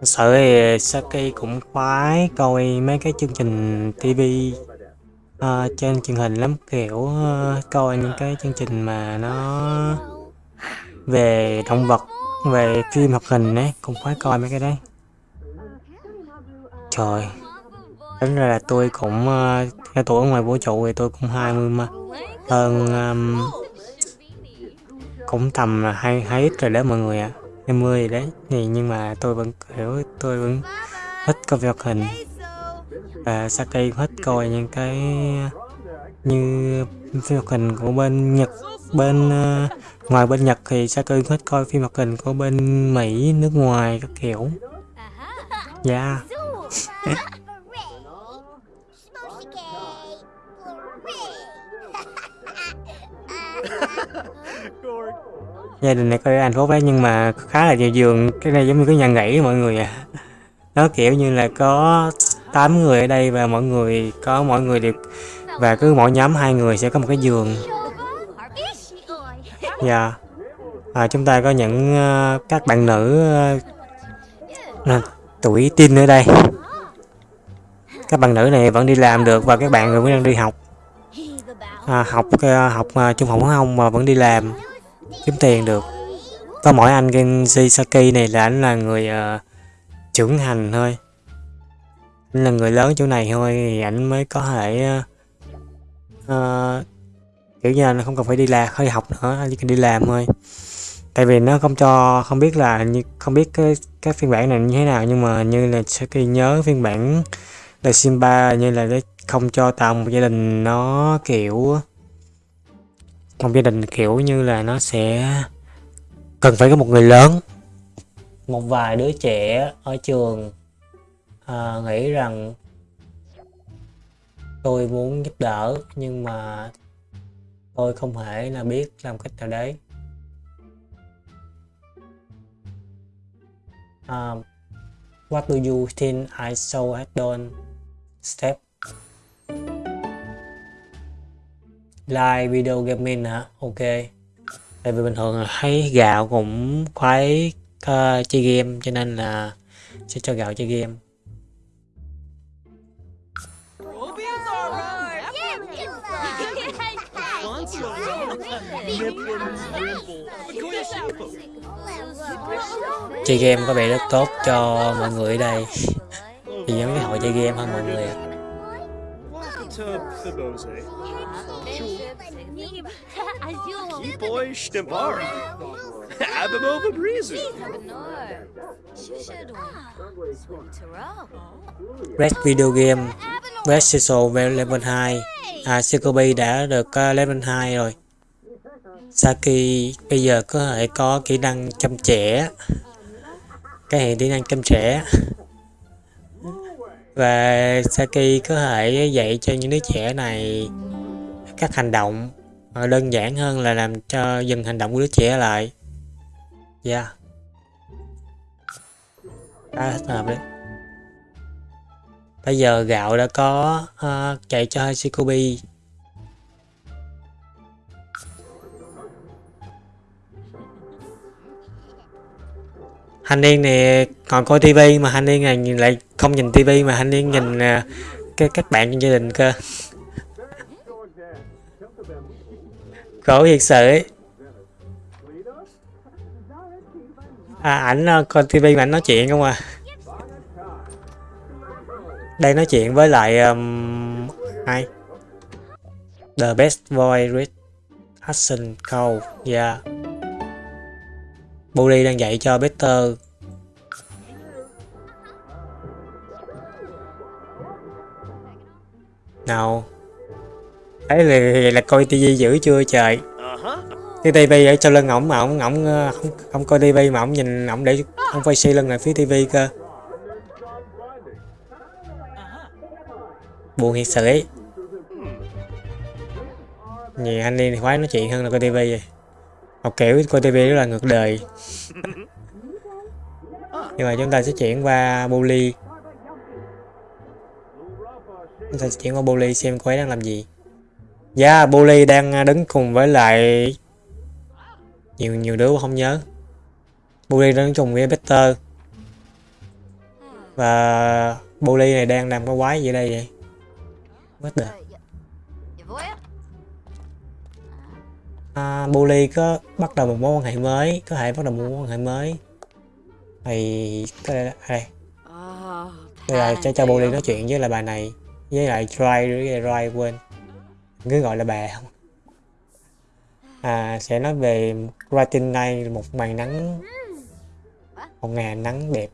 [SPEAKER 1] Thật sự thì Saki cũng khoái coi mấy cái chương trình tivi ờ, trên truyền hình lắm kiểu ờ, coi những cái chương trình mà nó về động vật về phim hoạt hình ấy cũng phải coi mấy cái đấy. Trời tính ra là tôi cũng ờ, theo tuổi ngoài vũ trụ thì tôi cũng 20 mà. Hơn um, cũng tầm là hai hai ít rồi đó mọi người ạ. À. 20 đấy thì nhưng mà tôi vẫn hiểu, tôi vẫn thích coi phim hoạt hình. Và Saki cũng thích coi những cái như phim hoạt hình của bên Nhật bên uh, ngoài bên Nhật thì cũng thích coi phim hoạt hình của bên Mỹ nước ngoài các kiểu? Dạ. Gia đình này coi anh phúc đấy nhưng mà khá là nhiều giường. Cái này giống như cái nhà nghỉ mọi người à. Nó kiểu như là có 8 người ở đây và mọi người có mọi người đều và cứ mỗi nhóm hai người sẽ có một cái giường dạ. À, chúng ta có những uh, các bạn nữ uh, à, tuổi teen ở đây. Các bạn nữ này vẫn đi làm được và các bạn vẫn đang đi học. À, học uh, học uh, trung học phổ thông mà vẫn đi làm kiếm tiền được. Có mỗi anh Genji Saki này là anh là người uh, trưởng thành thôi. Anh là người lớn chỗ này thôi thì anh mới có thể uh, uh, kiểu như là nó không cần phải đi làm không đi học nữa anh chỉ cần đi làm thôi. Tại vì nó không cho không biết là như không biết cái cái phiên bản này như thế nào nhưng mà như là Saki nhớ phiên bản là Simba như là để không cho tạo một gia đình nó kiểu một gia đình kiểu như là nó sẽ cần phải có một người lớn. Một vài đứa trẻ ở trường à, nghĩ rằng tôi muốn giúp đỡ nhưng mà tôi không thể là biết làm cách nào đấy. Um, what do you think I should have done step. Like video gaming hả? Ok. Tại vì bình thường là thấy gạo cũng khoái uh, chơi game cho nên là sẽ cho gạo chơi game. Chơi game có vẻ rất tốt cho mọi người ở đây thì giống cái hội chơi game hơn mọi người.
[SPEAKER 2] Boy Stimbar. Abimova Breezy.
[SPEAKER 1] Red Video Game Red Social level 2 à Sekobi đã được uh, level 2 rồi Saki bây giờ có thể có kỹ năng chăm trẻ cái hệ kỹ năng chăm trẻ. Và Saki có thể dạy cho những đứa trẻ này các hành động đơn giản hơn là làm cho dừng hành động của đứa trẻ lại. Yeah à, hợp đấy. Bây giờ gạo đã có uh, chạy cho Hashikobi Hành Niên này còn coi tivi mà Hành Niên này nhìn lại không nhìn tivi mà Hành Niên nhìn uh, cái các bạn trong gia đình cơ. Khổ thiệt sự ấy. à ảnh ờ, coi tivi mà ảnh nói chuyện không à? Đây nói chuyện với lại um, ai? The best voice read action call yeah. Buddy đang dạy cho Peter. Nào. Ấy là, là coi tivi dữ chưa trời? Cái tivi ở sau lưng ổng mà ổng ổng ờ, không không coi tivi mà ổng nhìn ổng để ổng quay xi lưng lại phía tivi cơ. Buồn thiệt sự ấy. Nhiều anh đi khoái nói chuyện hơn là coi tivi vậy. Học kiểu coi tivi rất là ngược đời. Nhưng mà chúng ta sẽ chuyển qua Bully chúng ta sẽ chuyển qua Bully xem cô ấy đang làm gì. Dạ yeah, Bully đang đứng cùng với lại nhiều nhiều đứa không nhớ. Bully đứng cùng với Peter. Và Bully này đang làm cái quái gì đây vậy? Mất đời à, Bully có bắt đầu một mối quan hệ mới có thể bắt đầu một mối quan hệ mới. Thì có đây, đây. bây giờ cho cho Bully nói chuyện với lại bà này với lại Dry với lại Dry quên. Cứ gọi là bà không? À, sẽ nói về Brighton này một màn nắng một ngày nắng đẹp.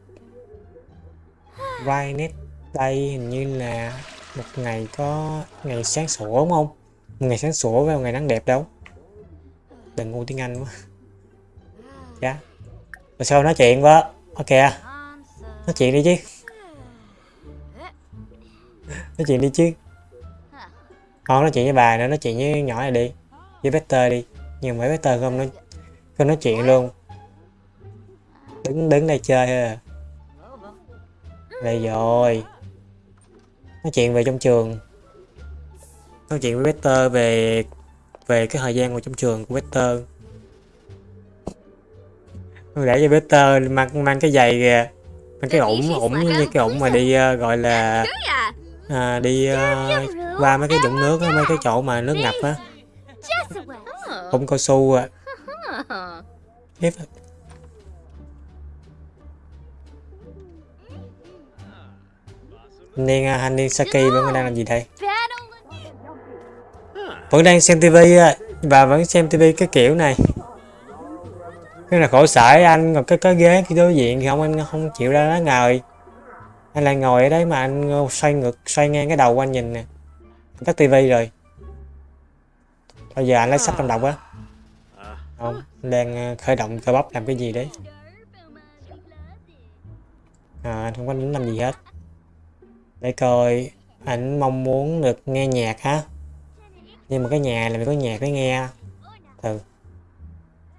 [SPEAKER 1] Brightness đây hình như là một ngày có ngày sáng sủa đúng không? Một ngày sáng sủa với một ngày nắng đẹp đâu đừng ngu tiếng Anh quá. Dạ. Rồi sau nói chuyện quá. ok à. nói chuyện đi chứ. Nói chuyện đi chứ. Không nói chuyện với bà nữa, nói chuyện với nhỏ này đi. Với Peter đi. Nhưng mà Peter không nói không nói chuyện luôn. Đứng đứng đây chơi thôi à. Đây rồi. Nói chuyện về trong trường. Nói chuyện với Peter về về cái thời gian của trong trường của Peter để cho Peter mang mang cái giày kìa mang cái ủng ủng như cái ủng mà đi uh, gọi là à, đi uh, qua mấy cái vũng nước mấy cái chỗ mà nước ngập á. ủng cao su à. Tiếp. Niên uh, Hanin Saki vẫn đang làm gì đây vẫn đang xem tivi và vẫn xem tivi cái kiểu này. Cái là khổ sở anh còn cái cái ghế cái đối diện thì không anh không chịu ra đó ngồi anh lại ngồi ở đấy mà anh xoay ngược xoay ngang cái đầu của anh nhìn nè. Tắt tivi rồi. Bây giờ anh lấy sách trong đọc á. Không anh đang ờ, khởi động cơ bắp làm cái gì đấy. À, anh không có tính làm gì hết. Để coi anh mong muốn được nghe nhạc ha nhưng mà cái nhà là phải có nhạc để nghe. Từ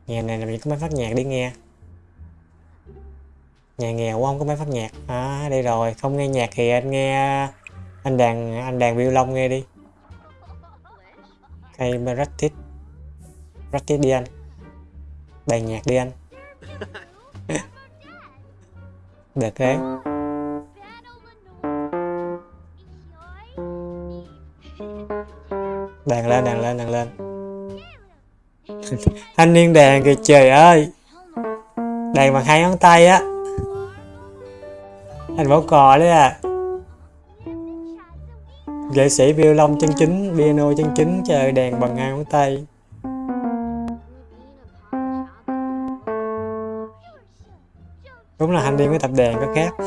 [SPEAKER 1] nhà này là mình có máy phát nhạc để nghe. Nhà nghèo không có máy phát nhạc. À đây rồi. Không nghe nhạc thì anh nghe anh đàn anh đàn violon nghe đi. Hay practice practice đi anh. Đàn nhạc đi anh. Được đấy đàn lên đàn lên đàn lên. Thanh niên đàn kìa, trời ơi. Đàn bằng hai ngón tay á. Anh bảo cò đấy à. Nghệ sĩ violon chân chính, piano chân chính, trời, đàn bằng hai ngón tay. Đúng là anh đi với tập đàn có khác.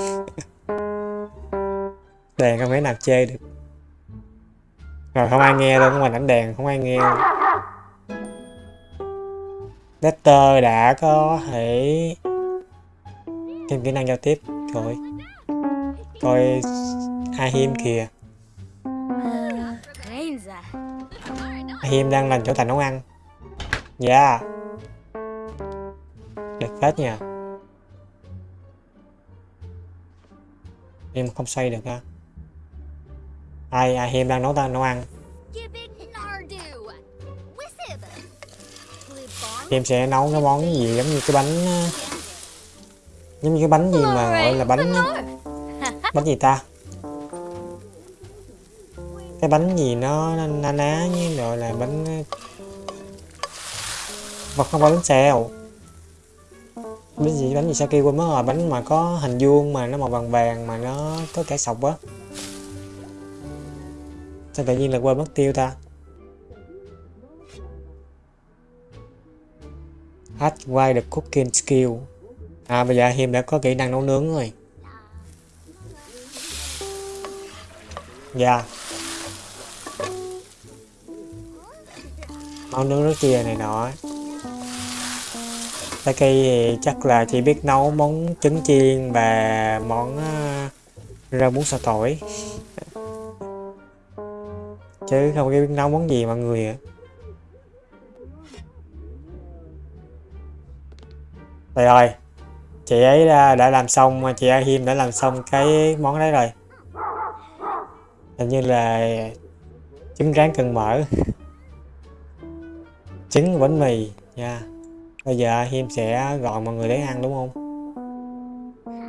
[SPEAKER 1] Đàn không thể nào chơi được rồi, không ai nghe đâu ngoài đánh đèn không ai nghe. Dexter đã có thể thêm kỹ năng giao tiếp. Rồi. Coi Ahim kìa. Ahim đang làm chỗ thành nấu ăn. Dạ. Yeah. đẹp phết nha. Em không xoay được ha ai Ahim đang nấu ta nấu ăn? Em sẽ nấu cái món gì giống như cái bánh giống như cái bánh gì mà gọi là bánh bánh gì ta? Cái bánh gì nó na ná như gọi là bánh và không phải bánh xèo. Bánh gì bánh gì sao kêu quên mất rồi bánh mà có hình vuông mà nó màu vàng vàng mà nó có cả sọc á sao tự nhiên là quên mất tiêu ta? Acquire the cooking skill. À bây giờ Hiêm đã có kỹ năng nấu nướng rồi. Dạ. Yeah. Nấu nướng nước kia này nọ. Taki thì chắc là chỉ biết nấu món trứng chiên và món ờ, rau muống xào tỏi. Chứ không biết nấu món gì mọi người ạ Trời ơi, chị ấy đã, đã làm xong, chị A Hiêm đã làm xong cái món đấy rồi. Hình như là trứng rán cần mỡ. Trứng bánh mì nha. Bây giờ A Hiêm sẽ gọi mọi người đến ăn đúng không?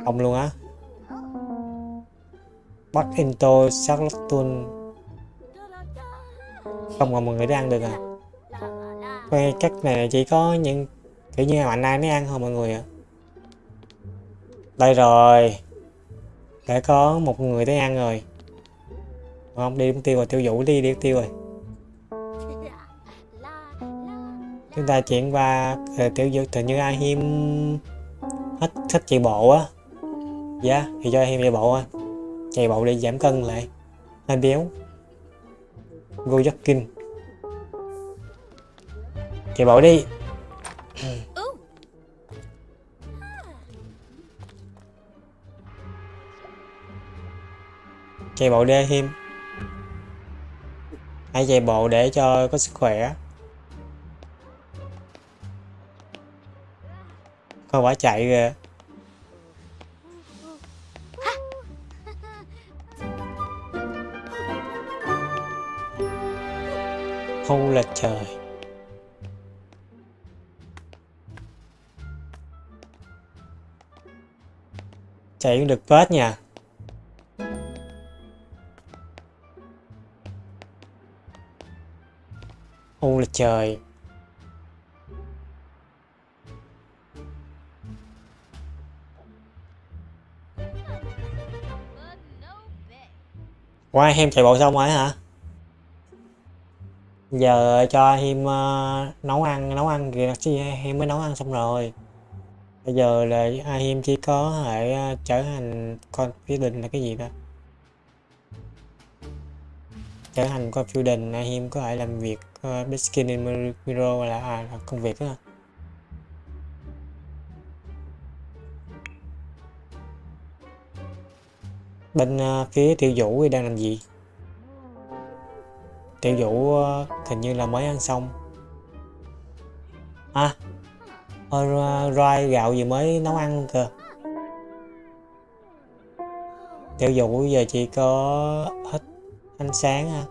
[SPEAKER 1] Không luôn á. Bắt into Charlotte không còn mọi người để ăn được à Quay cách này chỉ có những kiểu như mạnh ai mới ăn thôi mọi người ạ. Đây rồi. Đã có một người tới ăn rồi. Không? Đi tiêu rồi tiêu vũ đi đi tiêu rồi. Chúng ta chuyển qua ờ, tiểu vũ tự như ai hiêm hết thích chạy bộ á. Dạ yeah, thì cho hiêm chạy bộ thôi. Chạy bộ đi giảm cân lại. Hơi béo go chạy bộ đi. Chạy bộ đi thêm hãy chạy bộ để cho có sức khỏe. Không phải chạy kìa. Không là trời. Chạy cũng được vết nha. Không là trời. Qua em chạy bộ xong rồi hả? Giờ cho em uh, ờ, nấu ăn nấu ăn kìa em mới nấu ăn xong rồi. Bây giờ là à, em chỉ có thể uh, trở thành con định là cái gì đó trở thành con phiêu đình à, em có thể làm việc ờ, uh, Biskin in là, à, là công việc đó bên uh, phía tiêu vũ thì đang làm gì? Tiểu vũ ờ, hình như là mới ăn xong. À ờ, roi gạo gì mới nấu ăn kìa. Tiểu vũ giờ chỉ có hết ánh sáng ha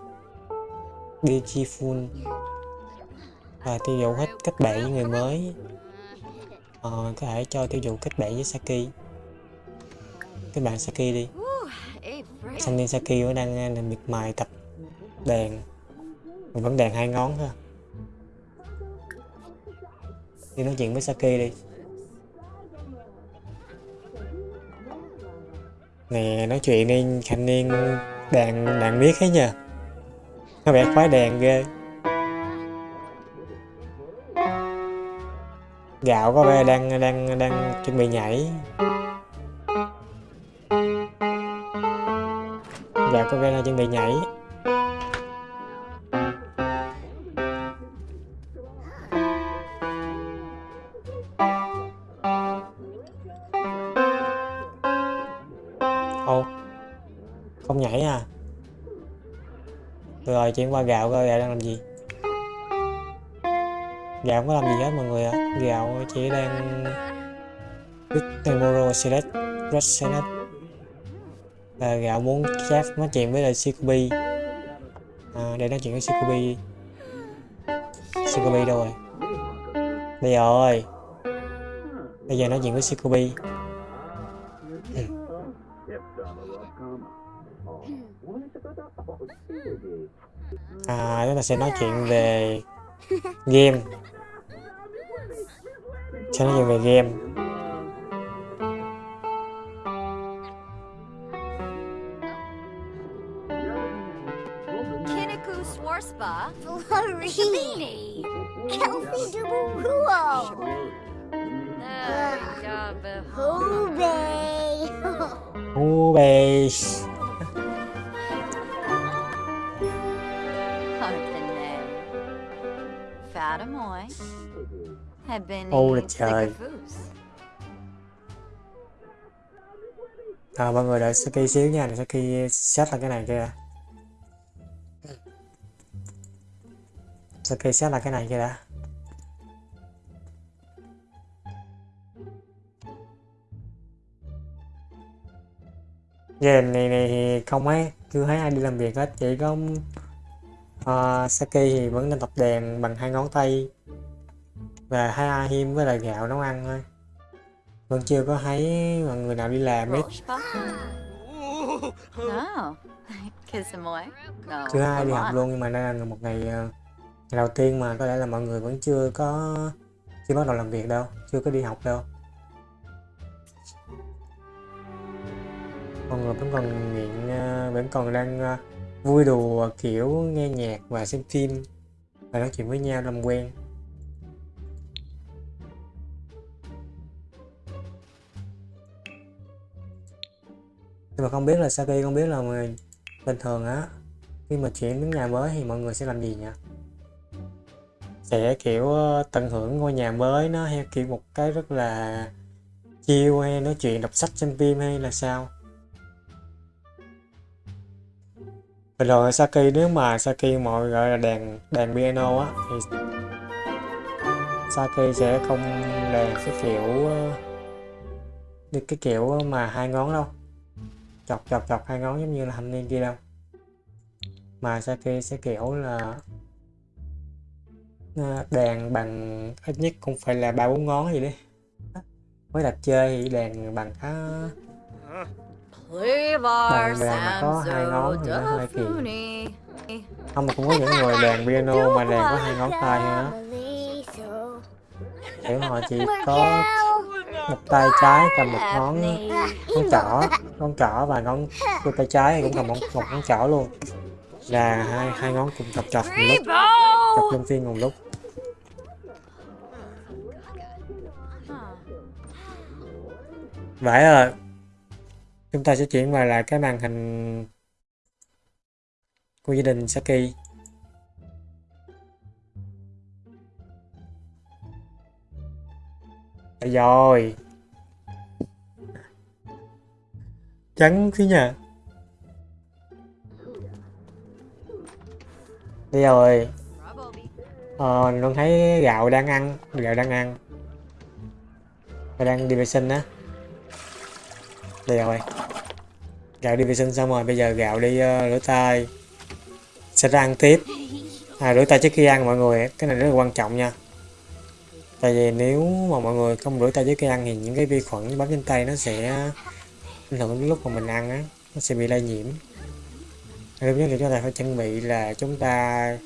[SPEAKER 1] beautiful. Và tiêu vũ hết kết bạn với người mới. Ờ, có thể cho tiêu vũ kết bạn với Saki. Kết bạn Saki đi. Sunny Saki vẫn đang ờ, miệt mài tập đàn mình vẫn đèn hai ngón thôi đi nói chuyện với Saki đi. Nè, nói chuyện đi thanh niên đàn đàn biết hết nha. Có vẻ khoái đèn ghê. Gạo có vẻ đang đang đang chuẩn bị nhảy. Gạo có vẻ là chuẩn bị nhảy. Rồi chuyển qua gạo coi gạo đang làm gì? Gạo không có làm gì hết mọi người ạ. À. gạo chỉ đang with tomorrow select red và gạo muốn chat nói chuyện với lại Shikubi à, để nói chuyện với Shikubi Shikubi đâu rồi? Bây giờ ơi bây giờ nói chuyện với Shikubi à chúng ta sẽ nói chuyện về game. Sẽ nói chuyện về game.
[SPEAKER 3] Kiniku Swarspa, Florini, Kelsey Duburuo, Hube.
[SPEAKER 1] Hube.
[SPEAKER 3] Ademoy had been Ôi
[SPEAKER 1] trời. À, mọi người đợi Saki xíu nha, để Saki set là cái này kia Saki set là cái này kia đã. Game này này thì không ấy, chưa thấy ai đi làm việc hết, chỉ có uh, Saki thì vẫn đang tập đàn bằng hai ngón tay và hai Ahim với lại gạo nấu ăn thôi. Vẫn chưa có thấy mọi người nào đi làm hết.
[SPEAKER 3] Roshba?
[SPEAKER 2] Ooh,
[SPEAKER 3] No. Kisamoy? No.
[SPEAKER 1] Chưa ai đi học luôn nhưng mà đây là một ngày, ờ, ngày đầu tiên mà có lẽ là mọi người vẫn chưa có chưa bắt đầu làm việc đâu, chưa có đi học đâu. Mọi người vẫn còn nghiện, ờ, vẫn còn đang vui đùa, kiểu nghe nhạc và xem phim và nói chuyện với nhau làm quen. Nhưng mà không biết là Saki không biết là người bình thường á, khi mà chuyển đến nhà mới thì mọi người sẽ làm gì nhỉ? Sẽ kiểu ờ, tận hưởng ngôi nhà mới nó hay kiểu một cái rất là chiêu hay nói chuyện đọc sách, xem phim hay là sao? Bình thường Saki nếu mà Saki mọi gọi là đàn đàn piano á thì Saki sẽ không đàn cái kiểu ờ, cái kiểu mà hai ngón đâu. Chọc chọc chọc hai ngón giống như là thanh niên kia đâu. Mà Saki sẽ kiểu là ờ, đàn bằng ít nhất cũng phải là ba bốn ngón gì đi mới đặt chơi thì đàn bằng khá Đàn mà có hai ngón thì nó hơi kỳ. Không mà cũng có những người đàn piano mà đàn có hai ngón tay nữa. kiểu họ chỉ có một tay trái cầm một ngón ngón trỏ ngón trỏ và ngón đôi tay trái thì cũng cầm một, một ngón trỏ luôn. Là hai hai ngón cùng chọc chọc một lúc. Chọc luân phiên một lúc. Vậy rồi chúng ta sẽ chuyển vào lại cái màn hình của gia đình Saki. Đấy rồi. Trắng thế nhỉ đi rồi. Ờ luôn thấy gạo đang ăn, gạo đang ăn. Và đang đi vệ sinh á đây rồi gạo đi vệ sinh xong rồi bây giờ gạo đi uh, rửa tay. Sẽ ra ăn tiếp. À, rửa tay trước khi ăn mọi người cái này rất là quan trọng nha. Tại vì nếu mà mọi người không rửa tay trước khi ăn thì những cái vi khuẩn bám trên tay nó sẽ ảnh hưởng đến lúc mà mình ăn á nó sẽ bị lây nhiễm. Điều nhất là chúng ta phải chuẩn bị là chúng ta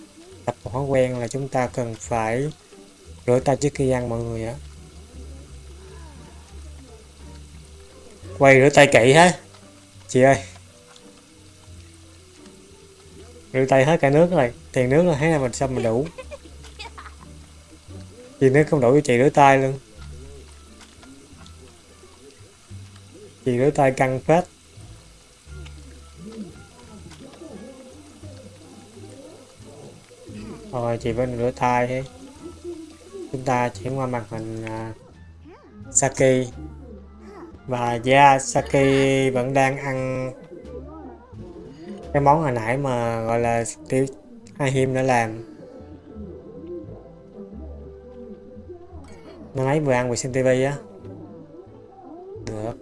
[SPEAKER 1] tập một thói quen là chúng ta cần phải rửa tay trước khi ăn mọi người á. Quay rửa tay kỹ hết. Chị ơi. Rửa tay hết cả nước rồi tiền nước là thấy là mình sao mình đủ. Chị nước không đủ cho chị rửa tay luôn. Chị rửa tay căng phết. Rồi chị vẫn rửa tay chúng ta chuyển qua màn hình uh, Saki và yeah, Saki vẫn đang ăn cái món hồi nãy mà gọi là tiêu hai đã làm. Nó ấy vừa ăn vừa xem tivi á. Được.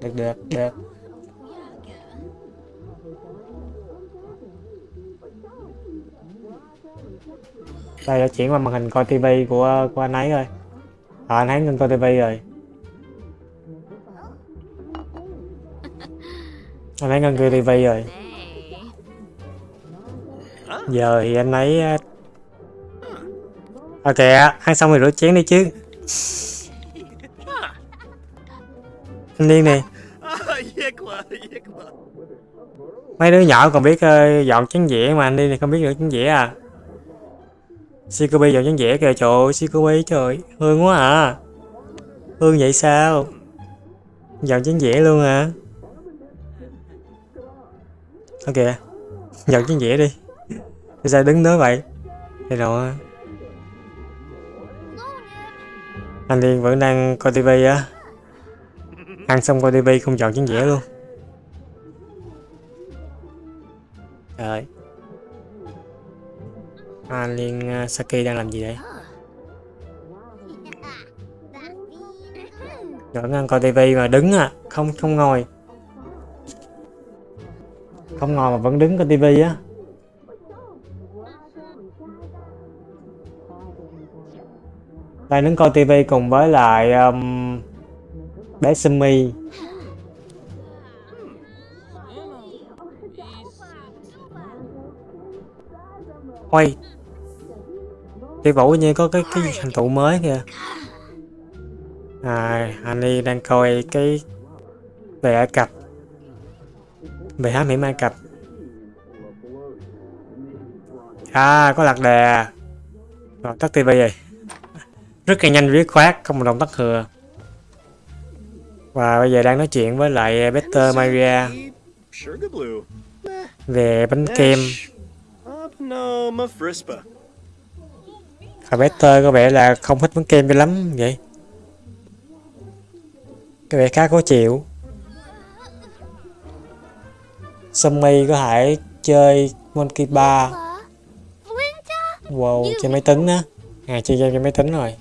[SPEAKER 1] Được được được. Đây đã chuyển qua màn hình coi tivi của của anh ấy rồi. À, anh ấy ngưng coi tivi rồi. Anh ấy ngưng đi tivi rồi. Giờ thì anh ấy à, ok ok ăn xong rồi rửa chén đi chứ. Anh điên nè. Mấy đứa nhỏ còn biết ơi dọn chén dĩa mà anh đi này không biết rửa chén dĩa à. Shikobi dọn chén dĩa kìa, trời ơi Shikobi trời, hương quá à. Hương vậy sao? Dọn chén dĩa luôn à ok. Giật chén dĩa đi. Sao đứng đó vậy? Thì rồi. Anh Liên vẫn đang coi tivi á. Ăn xong coi tivi không chọn chén dĩa luôn. Trời. Anh Liên uh, Saki đang làm gì đây? vẫn ăn coi tivi mà đứng à không không ngồi không ngồi mà vẫn đứng coi tivi á. Đang đứng coi tivi cùng với lại um, bé Sumi Ôi Đi Vũ như có cái cái thành tựu mới kìa. À anh đi đang coi cái về Ai Cập về hám hiểm Ai Cập À có lạc đề Rồi tắt tivi rồi Rất là nhanh dứt khoát không một động tác thừa. Và bây giờ đang nói chuyện với lại Peter Maria. về bánh kem. Và Peter có vẻ là không thích bánh kem cho lắm vậy. Có vẻ khá khó chịu Sumi có thể chơi Monkey Bar? Wow, trên máy tính á. À, chơi game trên máy tính rồi.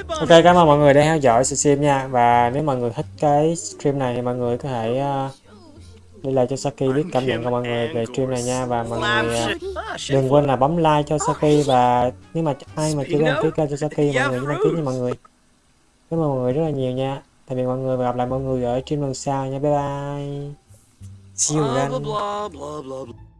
[SPEAKER 1] Ok, cảm ơn mọi người đã theo dõi stream nha. Và nếu mọi người thích cái stream này thì mọi người có thể uh, để lại cho Saki biết cảm nhận của mọi người về stream này nha Và mọi người uh, đừng quên là bấm like cho Saki và nếu mà ai mà chưa đăng ký kênh cho Saki mọi người nhớ đăng ký nha mọi người. Cảm ơn mọi người rất là nhiều nha. Tạm biệt mọi người và gặp lại mọi người ở stream lần sau nha. Bye bye. See you
[SPEAKER 2] Blah,